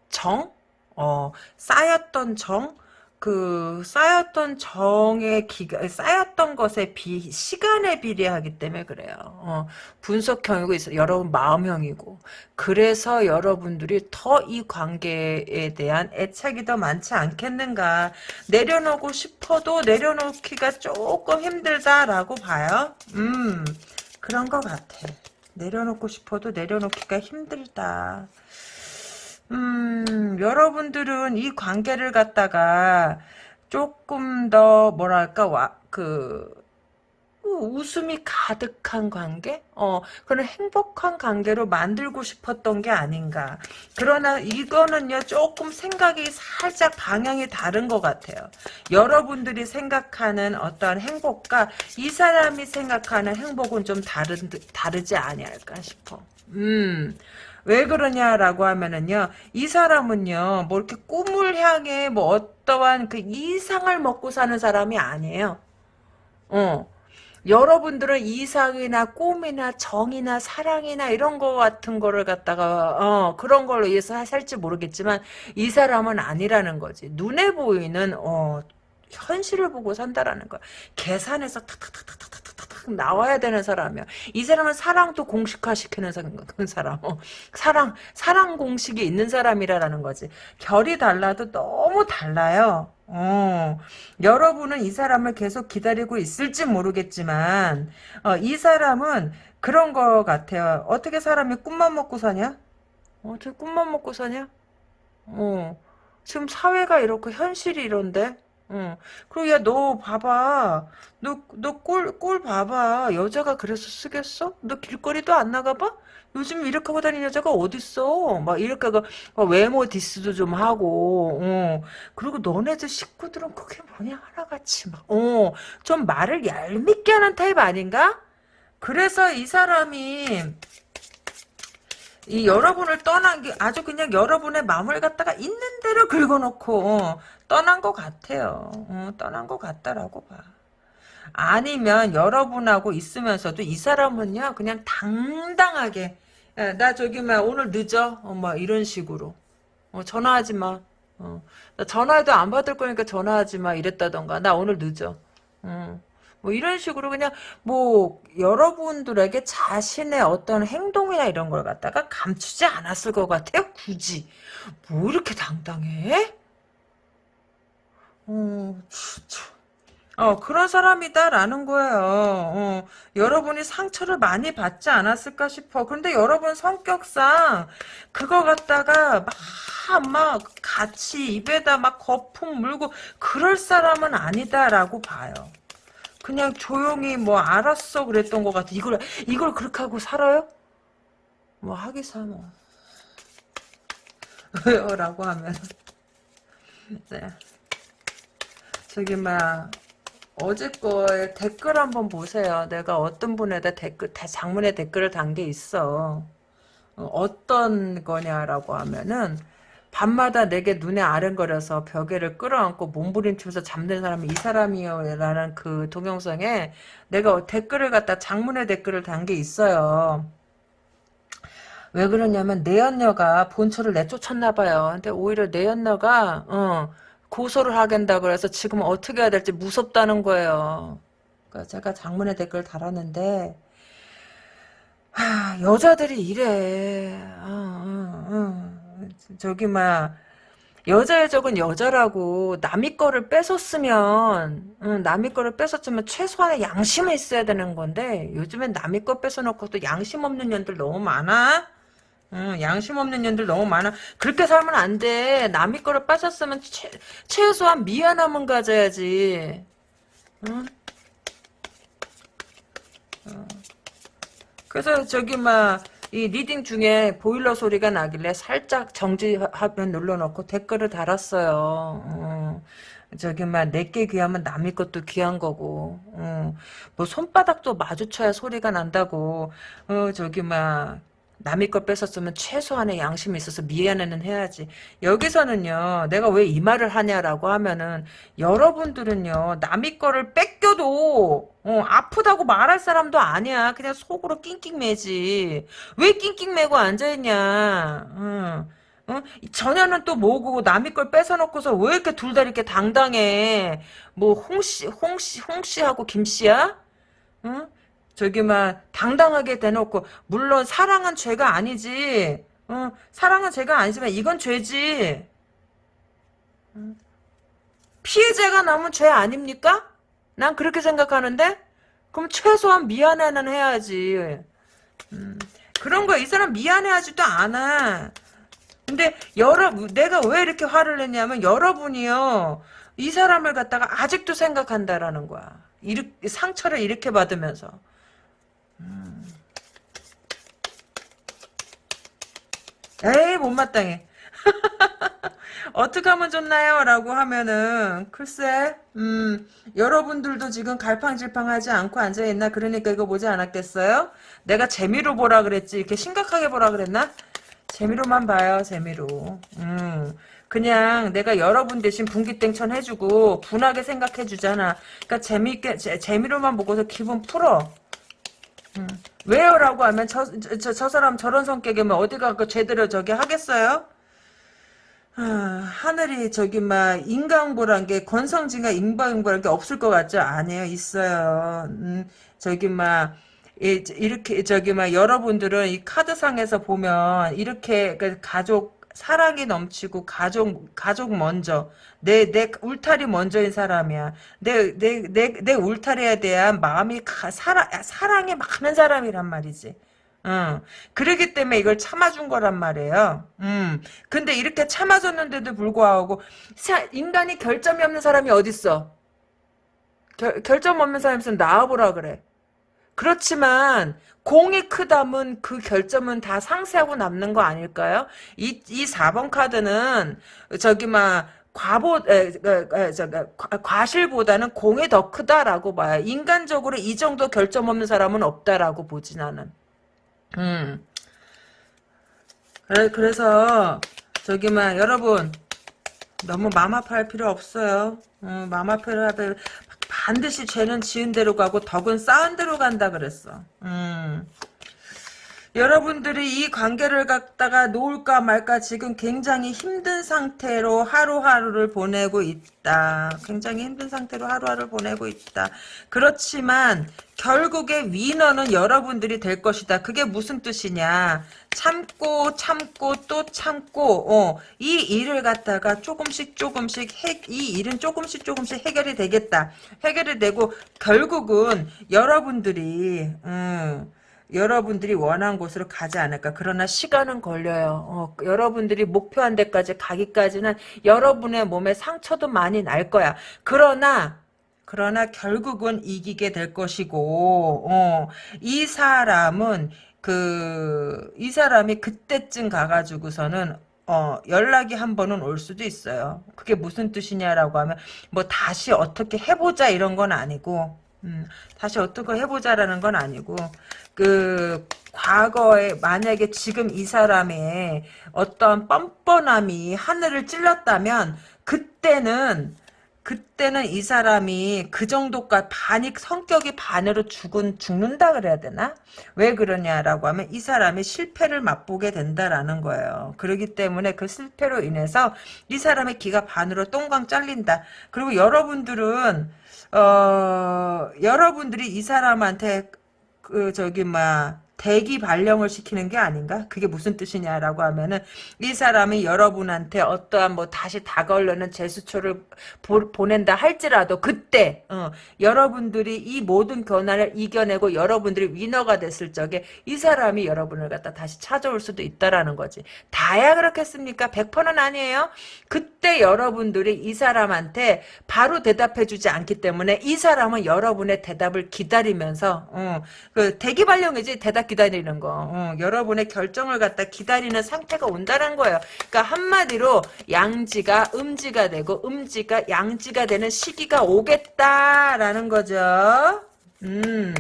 정? 어 쌓였던 정? 그 쌓였던 정의 기가 쌓였던 것에 비 시간에 비례하기 때문에 그래요. 어, 분석형이고 있어 여러분 마음형이고 그래서 여러분들이 더 이 관계에 대한 애착이 더 많지 않겠는가 내려놓고 싶어도 내려놓기가 조금 힘들다라고 봐요. 음 그런 것 같아. 내려놓고 싶어도 내려놓기가 힘들다. 음, 여러분들은 이 관계를 갖다가 조금 더 뭐랄까 와, 그 웃음이 가득한 관계? 어, 그런 행복한 관계로 만들고 싶었던 게 아닌가. 그러나 이거는요, 조금 생각이 살짝 방향이 다른 것 같아요. 여러분들이 생각하는 어떠한 행복과 이 사람이 생각하는 행복은 좀 다른, 다르지 아니할까 싶어. 음, 왜 그러냐라고 하면은요, 이 사람은요, 뭐 이렇게 꿈을 향해 뭐 어떠한 그 이상을 먹고 사는 사람이 아니에요. 어. 여러분들은 이상이나 꿈이나 정이나 사랑이나 이런 거 같은 거를 갖다가 어 그런 걸로 위해서 살지 모르겠지만 이 사람은 아니라는 거지 눈에 보이는 어 현실을 보고 산다라는 거야 계산해서 탁탁탁탁탁 나와야 되는 사람이야. 이 사람은 사랑도 공식화시키는 사람. 어, 사랑, 사랑 공식이 있는 사람이라는 거지. 결이 달라도 너무 달라요. 어, 여러분은 이 사람을 계속 기다리고 있을지 모르겠지만, 어, 이 사람은 그런 거 같아요. 어떻게 사람이 꿈만 먹고 사냐? 어떻게 꿈만 먹고 사냐? 어, 지금 사회가 이렇고 현실이 이런데? 응. 그리고 야, 너 봐봐. 너, 너 꼴, 꼴 봐봐. 여자가 그래서 쓰겠어? 너 길거리도 안 나가봐? 요즘 이렇게 하고 다니는 여자가 어딨어? 막 이렇게 그 외모 디스도 좀 하고, 어. 그리고 너네들 식구들은 그게 뭐냐 하나같이 막, 어. 좀 말을 얄밉게 하는 타입 아닌가? 그래서 이 사람이 이 여러분을 떠난 게 아주 그냥 여러분의 마음을 갖다가 있는 대로 긁어놓고 어, 떠난 것 같아요. 어, 떠난 것 같다라고 봐. 아니면 여러분하고 있으면서도 이 사람은요 그냥 당당하게 야, 나 저기 막 오늘 늦어 어, 막 이런 식으로 어, 전화하지 마 어. 나 전화해도 안 받을 거니까 전화하지 마 이랬다던가 나 오늘 늦어. 어. 뭐 이런 식으로 그냥 뭐 여러분들에게 자신의 어떤 행동이나 이런 걸 갖다가 감추지 않았을 것 같아요. 굳이 뭐 이렇게 당당해? 어. 어, 그런 사람이다라는 거예요. 어, 여러분이 상처를 많이 받지 않았을까 싶어. 근데 여러분 성격상 그거 갖다가 막, 막 같이 입에다 막 거품 물고 그럴 사람은 아니다라고 봐요. 그냥 조용히 뭐 알았어 그랬던 것 같아. 이걸, 이걸 그렇게 하고 살아요? 뭐 하기사 뭐. 왜요? *laughs* 라고 하면. 네. 저기 막 어제 거에 댓글 한번 보세요. 내가 어떤 분에다 댓글 다 장문에 댓글을 단 게 있어. 어, 떤 거냐라고 하면은 밤마다 내게 눈에 아른거려서 벽에를 끌어안고 몸부림치면서 잠든 사람이 이 사람이요라는 그 동영상에 내가 댓글을 갖다 장문의 댓글을 단 게 있어요. 왜 그러냐면 내연녀가 본처를 내쫓았나 봐요. 근데 오히려 내연녀가 어, 고소를 하겠다 그래서 지금 어떻게 해야 될지 무섭다는 거예요. 그러니까 제가 장문의 댓글 달았는데 하, 여자들이 이래. 어, 어, 어. 저기 막 여자의 적은 여자라고 남의 거를 뺏었으면 응, 남의 거를 뺏었으면 최소한의 양심은 있어야 되는 건데 요즘엔 남의 거 뺏어놓고 또 양심 없는 년들 너무 많아. 응, 양심 없는 년들 너무 많아. 그렇게 살면 안 돼. 남의 거를 뺏었으면 최, 최소한 미안함은 가져야지. 응? 어. 그래서 저기 막 이 reading 중에 보일러 소리가 나길래 살짝 정지하면 눌러놓고 댓글을 달았어요. 어. 저기 막 내게 귀하면 남의 것도 귀한 거고 어. 뭐 손바닥도 마주쳐야 소리가 난다고 어 저기 막 남의 걸 뺏었으면 최소한의 양심이 있어서 미안해는 해야지. 여기서는요, 내가 왜 이 말을 하냐라고 하면은, 여러분들은요, 남의 거를 뺏겨도, 어, 아프다고 말할 사람도 아니야. 그냥 속으로 낑낑매지. 왜 낑낑매고 앉아있냐. 어. 어? 전혀는 또 뭐고 남의 걸 뺏어놓고서 왜 이렇게 둘 다 이렇게 당당해? 뭐 홍씨, 홍씨, 홍씨하고 김씨야? 응? 저기만 당당하게 대놓고 물론 사랑은 죄가 아니지. 어, 사랑은 죄가 아니지만 이건 죄지. 피해자가 나면 죄 아닙니까? 난 그렇게 생각하는데 그럼 최소한 미안해는 해야지. 음, 그런 거 이 사람 미안해하지도 않아. 근데 여러 내가 왜 이렇게 화를 냈냐면 여러분이요 이 사람을 갖다가 아직도 생각한다라는 거야. 이렇게 상처를 이렇게 받으면서. 에이 못마땅해. *laughs* 어떻게 하면 좋나요? 라고 하면은 글쎄 음 여러분들도 지금 갈팡질팡하지 않고 앉아있나 그러니까 이거 보지 않았겠어요? 내가 재미로 보라 그랬지 이렇게 심각하게 보라 그랬나? 재미로만 봐요 재미로 음 그냥 내가 여러분 대신 분기땡천 해주고 분하게 생각해 주잖아 그러니까 재미있게 재, 재미로만 보고서 기분 풀어 음. 왜요? 라고 하면 저, 저, 저 사람 저런 성격이면 어디가 그 제대로 저기 하겠어요? 아, 하늘이 저기 막 인간보란 게 권성진과 인방보란 게 없을 것 같죠? 아니에요 있어요 음, 저기 막 이렇게 저기 막 여러분들은 이 카드상에서 보면 이렇게 그 가족 사랑이 넘치고 가족 가족 먼저 내 내 울타리 먼저인 사람이야. 내 내 내 내 울타리에 대한 마음이 가, 사랑 사랑이 많은 사람이란 말이지. 응. 그러기 때문에 이걸 참아준 거란 말이에요. 음. 근데 이렇게 참아줬는데도 불구하고 사, 인간이 결점이 없는 사람이 어딨어? 결, 결점 없는 사람이 있으면 나와보라 그래. 그렇지만 공이 크다면 그 결점은 다 상쇄하고 남는 거 아닐까요? 이, 이 4번 카드는 저기 막 과보 에, 에, 에, 저, 과실보다는 공이 더 크다라고 봐요. 인간적으로 이 정도 결점 없는 사람은 없다라고 보지 나는. 음. 그래, 그래서 저기 막 여러분 너무 맘 아파할 필요 없어요. 어, 맘 아파할 반드시 죄는 지은 대로 가고 덕은 쌓은 대로 간다 그랬어. 음. 여러분들이 이 관계를 갖다가 놓을까 말까 지금 굉장히 힘든 상태로 하루하루를 보내고 있다. 굉장히 힘든 상태로 하루하루를 보내고 있다. 그렇지만 결국에 위너는 여러분들이 될 것이다. 그게 무슨 뜻이냐. 참고 참고 또 참고 어, 이 일을 갖다가 조금씩 조금씩 해, 이 일은 조금씩 조금씩 해결이 되겠다. 해결이 되고 결국은 여러분들이 음, 여러분들이 원한 곳으로 가지 않을까. 그러나 시간은 걸려요. 어, 여러분들이 목표한 데까지 가기까지는 여러분의 몸에 상처도 많이 날 거야. 그러나 그러나 결국은 이기게 될 것이고 어, 이 사람은 그 이 사람이 그때쯤 가가지고서는 어, 연락이 한 번은 올 수도 있어요. 그게 무슨 뜻이냐라고 하면 뭐 다시 어떻게 해보자 이런 건 아니고 음, 다시 어떻게 해보자라는 건 아니고 그 과거에 만약에 지금 이 사람의 어떤 뻔뻔함이 하늘을 찔렀다면 그때는 그때는 이 사람이 그 정도까 반이 성격이 반으로 죽은 죽는다 그래야 되나? 왜 그러냐라고 하면 이 사람이 실패를 맛보게 된다라는 거예요. 그렇기 때문에 그 실패로 인해서 이 사람의 기가 반으로 똥광 잘린다. 그리고 여러분들은 어 여러분들이 이 사람한테 그 저기 막 대기 발령을 시키는 게 아닌가? 그게 무슨 뜻이냐라고 하면은 이 사람이 여러분한테 어떠한 뭐 다시 다가오려는 제스처를 보, 낸다 할지라도 그때 어, 여러분들이 이 모든 변화를 이겨내고 여러분들이 위너가 됐을 적에 이 사람이 여러분을 갖다 다시 찾아올 수도 있다라는 거지. 다야 그렇겠습니까? 100%는 아니에요. 그때 여러분들이 이 사람한테 바로 대답해 주지 않기 때문에 이 사람은 여러분의 대답을 기다리면서 어, 그 대기 발령이지 대답 기다리는 거. 어, 여러분의 결정을 갖다 기다리는 상태가 온다는 거예요. 그러니까 한마디로 양지가 음지가 되고 음지가 양지가 되는 시기가 오겠다라는 거죠. 음.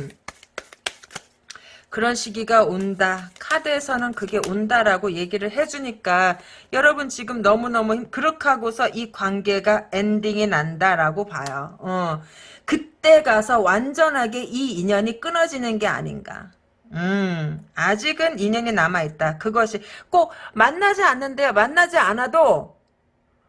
그런 시기가 온다. 카드에서는 그게 온다라고 얘기를 해주니까 여러분 지금 너무너무 힘, 그렇게 하고서 이 관계가 엔딩이 난다라고 봐요. 어. 그때 가서 완전하게 이 인연이 끊어지는 게 아닌가. 음, 아직은 인연이 남아있다. 그것이 꼭 만나지 않는데요. 만나지 않아도,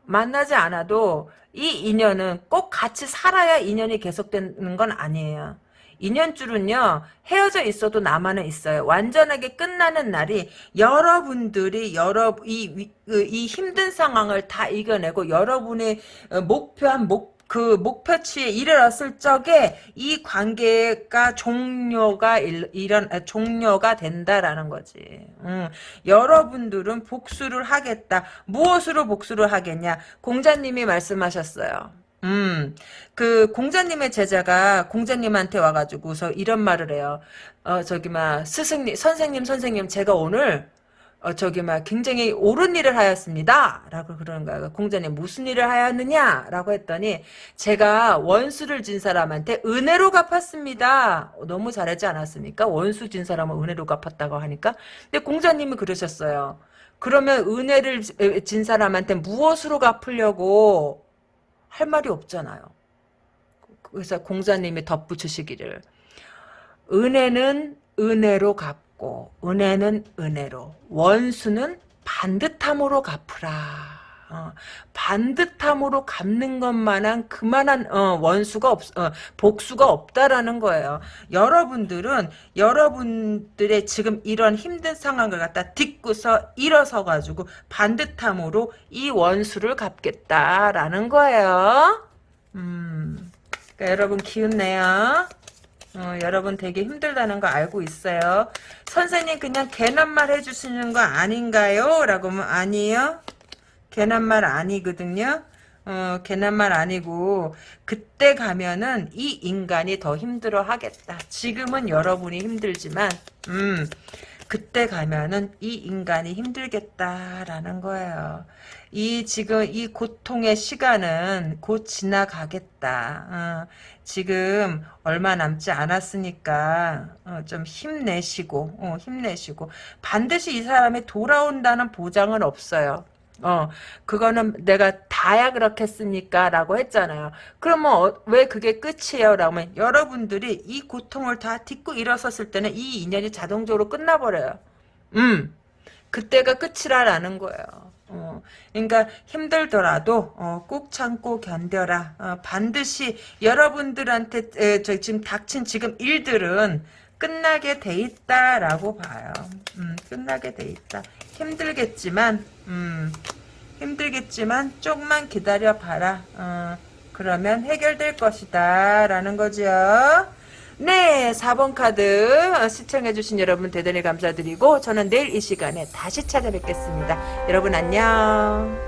만나지 않아도 이 인연은 꼭 같이 살아야 인연이 계속되는 건 아니에요. 인연줄은요 헤어져 있어도 남아는 있어요. 완전하게 끝나는 날이 여러분들이 여러 이, 이 힘든 상황을 다 이겨내고 여러분의 목표한 목 그 목표치에 이르렀을 적에 이 관계가 종료가 일, 이런 아, 종료가 된다라는 거지. 음, 여러분들은 복수를 하겠다. 무엇으로 복수를 하겠냐? 공자님이 말씀하셨어요. 음, 그 공자님의 제자가 공자님한테 와가지고서 이런 말을 해요. 어 저기 막 스승님, 선생님, 선생님, 제가 오늘 어, 저기, 막, 굉장히 옳은 일을 하였습니다. 라고 그러는 거야. 공자님, 무슨 일을 하였느냐? 라고 했더니, 제가 원수를 진 사람한테 은혜로 갚았습니다. 어, 너무 잘하지 않았습니까? 원수 진 사람은 은혜로 갚았다고 하니까. 근데 공자님이 그러셨어요. 그러면 은혜를 진 사람한테 무엇으로 갚으려고 할 말이 없잖아요. 그래서 공자님이 덧붙이시기를, 은혜는 은혜로 갚 갚고 은혜는 은혜로 원수는 반듯함으로 갚으라. 어, 반듯함으로 갚는 것만한 그만한 어, 원수가 없, 어, 복수가 없다라는 거예요. 여러분들은 여러분들의 지금 이런 힘든 상황을 갖다 딛고서 일어서 가지고 반듯함으로 이 원수를 갚겠다라는 거예요. 음, 그러니까 여러분 기운내요. 어, 여러분 되게 힘들다는 거 알고 있어요. 선생님 그냥 괜한 말 해주시는 거 아닌가요? 라고 하면 아니에요. 괜한 말 아니거든요. 어, 괜한 말 아니고 그때 가면은 이 인간이 더 힘들어 하겠다. 지금은 여러분이 힘들지만 음 그때 가면은 이 인간이 힘들겠다라는 거예요. 이 지금 이 고통의 시간은 곧 지나가겠다. 어, 지금 얼마 남지 않았으니까 어, 좀 힘내시고 어, 힘내시고 반드시 이 사람이 돌아온다는 보장은 없어요. 어, 그거는 내가 다야 그렇겠습니까? 라고 했잖아요. 그러면 어, 왜 그게 끝이에요? 라고 하면 여러분들이 이 고통을 다 딛고 일어섰을 때는 이 인연이 자동적으로 끝나버려요. 음, 그때가 끝이라라는 거예요. 어, 그러니까 힘들더라도 어, 꾹 참고 견뎌라. 어, 반드시 여러분들한테 에, 저 지금 닥친 지금 일들은 끝나게 돼 있다라고 봐요. 음, 끝나게 돼 있다. 힘들겠지만, 음, 힘들겠지만 조금만 기다려 봐라. 어, 그러면 해결될 것이다. 라는 거죠. 네, 4번 카드 어, 시청해주신 여러분 대단히 감사드리고 저는 내일 이 시간에 다시 찾아뵙겠습니다. 여러분 안녕.